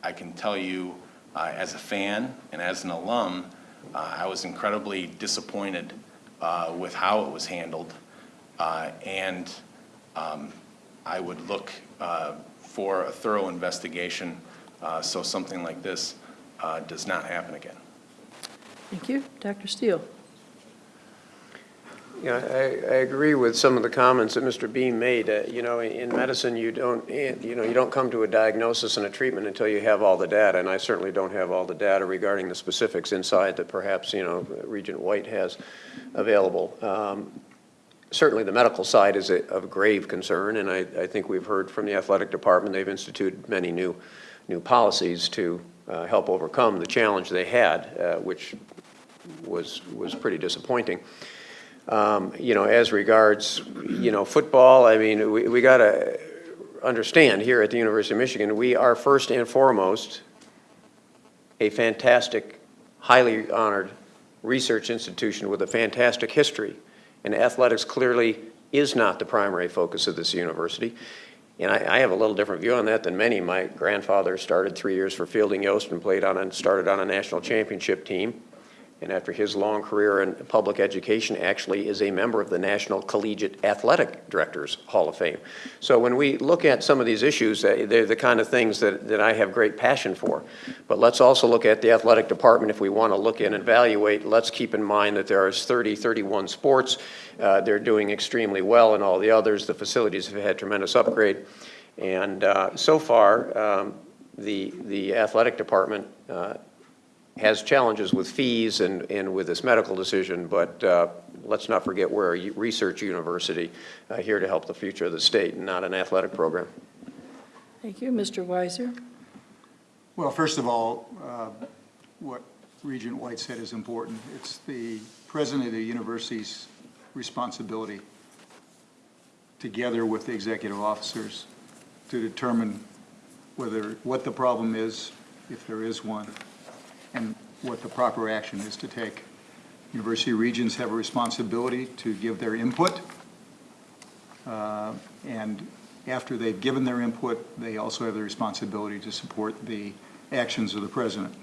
I can tell you, uh, as a fan and as an alum, uh, I was incredibly disappointed uh, with how it was handled. Uh, And um, I would look uh, for a thorough investigation, uh, so something like this uh, does not happen again. Thank you. Dr. Steele? Yeah, I, I agree with some of the comments that Mr. Behm made. Uh, You know, in medicine, you don't, you know, you don't come to a diagnosis and a treatment until you have all the data, and I certainly don't have all the data regarding the specifics inside that perhaps, you know, Regent White has available. Um, Certainly, the medical side is a- of grave concern, and I, I think we've heard from the athletic department, they've instituted many new, new policies to uh, help overcome the challenge they had, uh, which was, was pretty disappointing. Um, You know, as regards, you know, football, I mean, we, we got to understand here at the University of Michigan, we are first and foremost a fantastic, highly honored research institution with a fantastic history. And athletics clearly is not the primary focus of this university. And I, I have a little different view on that than many. My grandfather started three years for Fielding Yost and played on and started on a national championship team. And after his long career in public education, actually is a member of the National Collegiate Athletic Directors Hall of Fame. So when we look at some of these issues, uh, they're the kind of things that, that I have great passion for. But let's also look at the athletic department. If we want to look in and evaluate, let's keep in mind that there are 30, 31 sports. Uh, They're doing extremely well in all the others. The facilities have had tremendous upgrade. And uh, so far, um, the, the athletic department uh, has challenges with fees and, and with this medical decision, but uh, let's not forget we're a research university uh, here to help the future of the state, and not an athletic program. Thank you. Mr. Weiser? Well, first of all, uh, what Regent White said is important. It's the president of the university's responsibility, together with the executive officers, to determine whether, what the problem is, if there is one, and what the proper action is to take. University regents have a responsibility to give their input, uh, and after they've given their input, they also have the responsibility to support the actions of the president.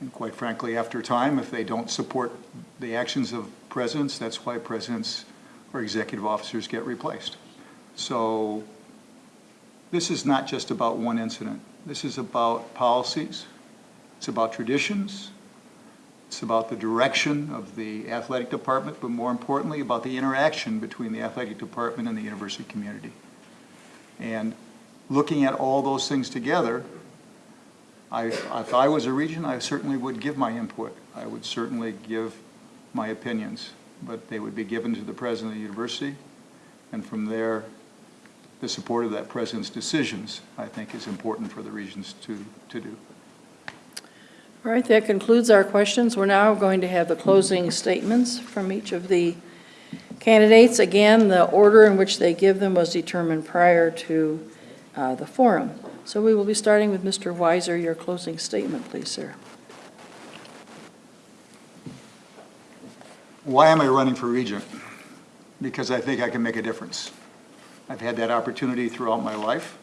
And quite frankly, after time, if they don't support the actions of presidents, that's why presidents or executive officers get replaced. So this is not just about one incident. This is about policies, it's about traditions, It's about the direction of the athletic department, but more importantly, about the interaction between the athletic department and the university community. And looking at all those things together, I, if I was a regent, I certainly would give my input. I would certainly give my opinions, but they would be given to the president of the university, and from there, the support of that president's decisions, I think, is important for the regents to, to do. All right, that concludes our questions. We're now going to have the closing statements from each of the candidates. Again, the order in which they give them was determined prior to uh, the forum. So we will be starting with Mr. Weiser. Your closing statement, please, sir. Why am I running for regent? Because I think I can make a difference. I've had that opportunity throughout my life.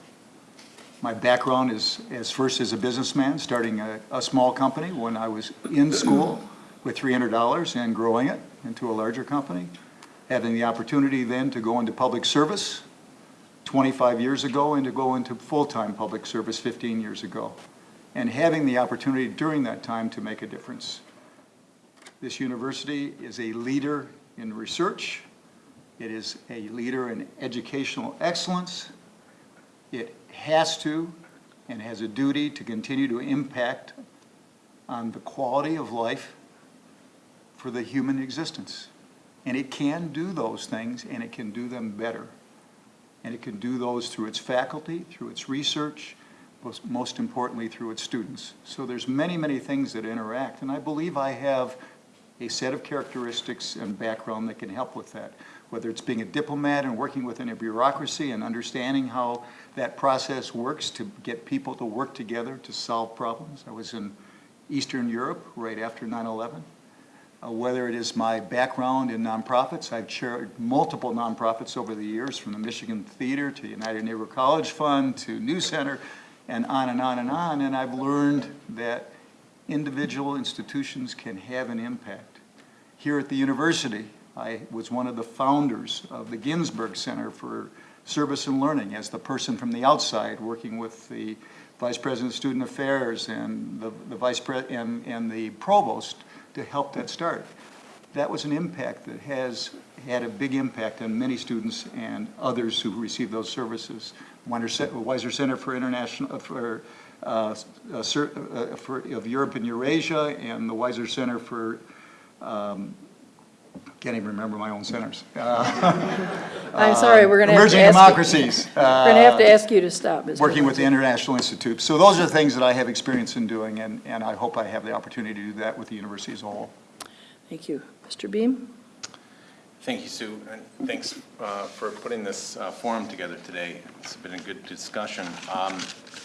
My background is, as first as a businessman, starting a, a small company when I was in school with $300 and growing it into a larger company. Having the opportunity then to go into public service 25 years ago and to go into full-time public service 15 years ago. And having the opportunity during that time to make a difference. This university is a leader in research. It is a leader in educational excellence. It has to and has a duty to continue to impact on the quality of life for the human existence. And it can do those things, and it can do them better. And it can do those through its faculty, through its research, most, most importantly, through its students. So there's many, many things that interact, and I believe I have a set of characteristics and background that can help with that. Whether it's being a diplomat and working within a bureaucracy and understanding how that process works to get people to work together to solve problems. I was in Eastern Europe right after 9/11. Uh, Whether it is my background in nonprofits, I've chaired multiple nonprofits over the years, from the Michigan Theater to the United Negro College Fund to New Center, and on and on and on, and I've learned that individual institutions can have an impact. Here at the university, I was one of the founders of the Ginsberg Center for Service and Learning as the person from the outside, working with the Vice President of Student Affairs and the, the Vice Pre, and, and the Provost to help that start. That was an impact that has had a big impact on many students and others who receive those services. Weiser Center for International, for, uh, uh, uh, for, of Europe and Eurasia, and the Weiser Center for, um, can't even remember my own centers. Uh, I'm sorry, we're going to have to Emerging ask you. democracies. We're going to have to uh, ask you to stop, Mr. Working with the International Institute. So those are the things that I have experience in doing, and, and I hope I have the opportunity to do that with the university as a whole. Thank you. Mr. Behm? Thank you, Sue, and thanks uh, for putting this uh, forum together today. It's been a good discussion. Um,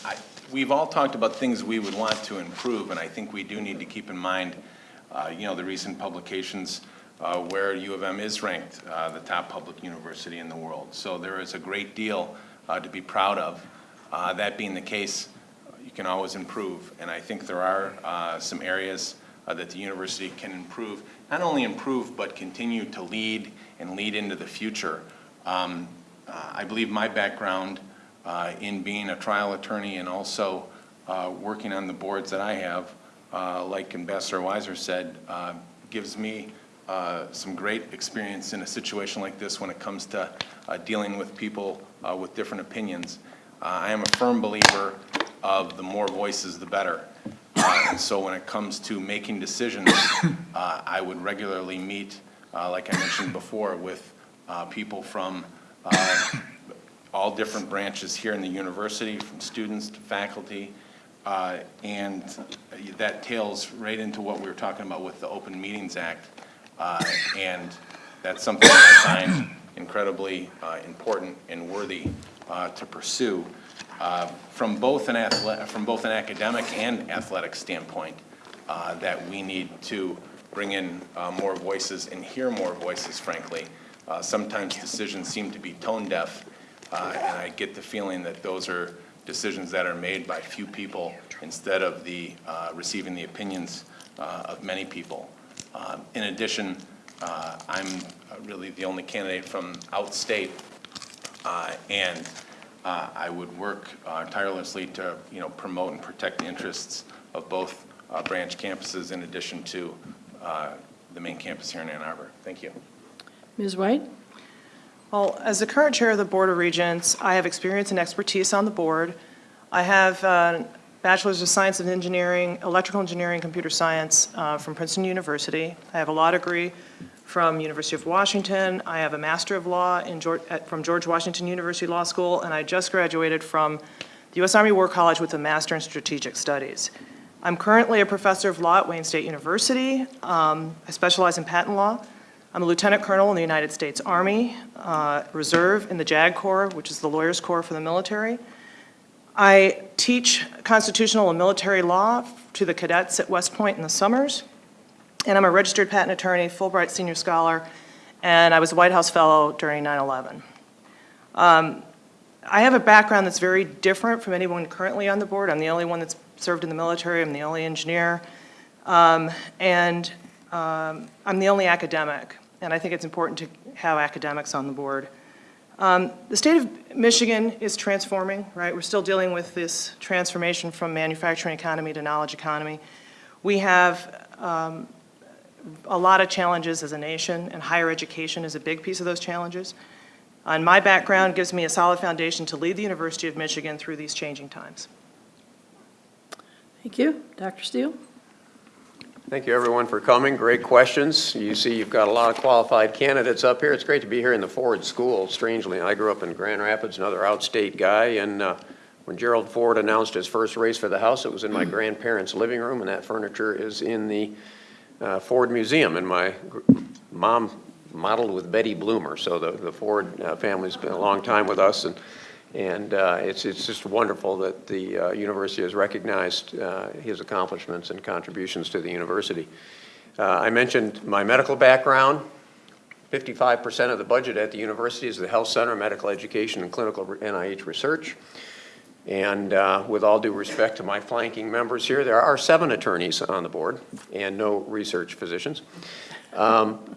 I- We've all talked about things we would want to improve, and I think we do need to keep in mind, uh, you know, the recent publications uh, where U of M is ranked uh, the top public university in the world. So there is a great deal uh, to be proud of. Uh, That being the case, you can always improve, and I think there are uh, some areas uh, that the university can improve, not only improve, but continue to lead and lead into the future. Um, I believe my background in being a trial attorney and also working on the boards that I have, like Ambassador Weiser said, gives me uh, some great experience in a situation like this when it comes to uh, dealing with people uh, with different opinions. Uh, I am a firm believer of the more voices, the better. Uh, And so when it comes to making decisions, uh, I would regularly meet, uh, like I mentioned before, with uh, people from uh, all different branches here in the university, from students to faculty. uh, And that tails right into what we were talking about with the Open Meetings Act. Uh, And that's something that I find incredibly uh, important and worthy uh, to pursue uh, from both an from both an academic and athletic standpoint, uh, that we need to bring in more voices and hear more voices, frankly. Sometimes decisions seem to be tone deaf, and I get the feeling that those are decisions that are made by few people instead of the, uh, receiving the opinions uh, of many people. Uh, In addition, uh, I'm uh, really the only candidate from outstate, uh, and uh, I would work uh, tirelessly to, you know, promote and protect the interests of both uh, branch campuses in addition to uh, the main campus here in Ann Arbor. Thank you. Ms. White? Well, as the current chair of the Board of Regents, I have experience and expertise on the board. I have a Bachelor's of Science and Engineering, Electrical Engineering, Computer Science uh, from Princeton University. I have a law degree from University of Washington. I have a Master of Law in George, at- from George Washington University Law School, and I just graduated from the U.S. Army War College with a Master in Strategic Studies. I'm currently a professor of law at Wayne State University. Um, I specialize in patent law. I'm a lieutenant colonel in the United States Army uh, Reserve in the JAG Corps, which is the lawyers' corps for the military. I teach constitutional and military law to the cadets at West Point in the summers. And I'm a registered patent attorney, Fulbright Senior Scholar, and I was a White House Fellow during 9/11. Um, I have a background that's very different from anyone currently on the board. I'm the only one that's served in the military. I'm the only engineer. Um, And um, I'm the only academic, and I think it's important to have academics on the board. Um, The state of Michigan is transforming, right? We're still dealing with this transformation from manufacturing economy to knowledge economy. We have um, a lot of challenges as a nation, and higher education is a big piece of those challenges. And my background gives me a solid foundation to lead the University of Michigan through these changing times. Thank you. Dr. Steele? Thank you, everyone, for coming. Great questions. You see you've got a lot of qualified candidates up here. It's great to be here in the Ford School, strangely. I grew up in Grand Rapids, another outstate guy, and uh, when Gerald Ford announced his first race for the House, it was in my grandparents' living room, and that furniture is in the uh, Ford Museum, and my mom modeled with Betty Bloomer, so the the Ford uh, family's been a long time with us, and and uh, it's, it's just wonderful that the uh, university has recognized uh, his accomplishments and contributions to the university. I mentioned my medical background. 55% of the budget at the university is the health center, medical education, and clinical NIH research. And uh, with all due respect to my flanking members here, there are seven attorneys on the board and no research physicians. Um,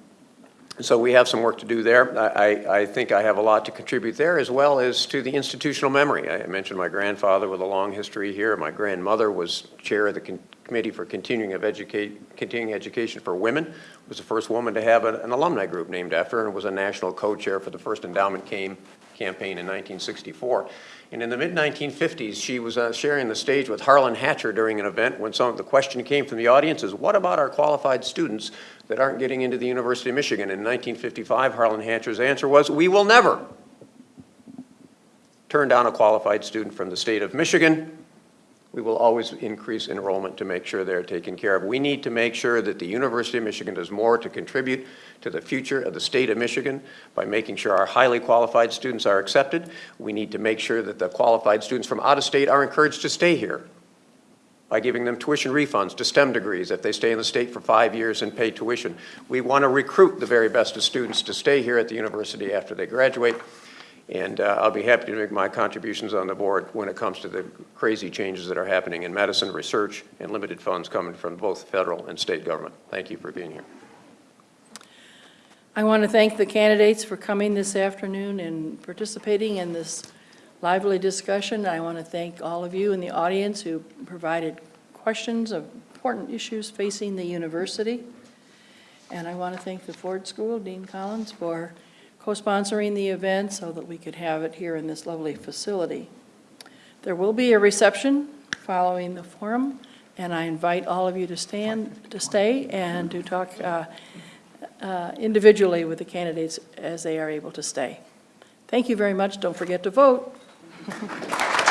so we have some work to do there. I, I- think I have a lot to contribute there, as well as to the institutional memory. I mentioned my grandfather with a long history here. My grandmother was chair of the Con- Committee for Continuing of Continuing Education for Women, was the first woman to have an alumni group named after her, and was a national co-chair for the first endowment came, campaign in 1964. And in the mid-1950s, she was uh, sharing the stage with Harlan Hatcher during an event when some of the question came from the audience is, what about our qualified students that aren't getting into the University of Michigan? In 1955, Harlan Hatcher's answer was, we will never turn down a qualified student from the state of Michigan. We will always increase enrollment to make sure they're taken care of. We need to make sure that the University of Michigan does more to contribute to the future of the state of Michigan by making sure our highly qualified students are accepted. We need to make sure that the qualified students from out of state are encouraged to stay here by giving them tuition refunds to STEM degrees if they stay in the state for five years and pay tuition. We want to recruit the very best of students to stay here at the university after they graduate. And uh, I'll be happy to make my contributions on the board when it comes to the crazy changes that are happening in medicine, research, and limited funds coming from both federal and state government. Thank you for being here. I want to thank the candidates for coming this afternoon and participating in this lively discussion. I want to thank all of you in the audience who provided questions of important issues facing the university. And I want to thank the Ford School, Dean Collins, for co-sponsoring the event so that we could have it here in this lovely facility. There will be a reception following the forum, and I invite all of you to stand, to stay and to talk uh, uh, individually with the candidates as they are able to stay. Thank you very much. Don't forget to vote.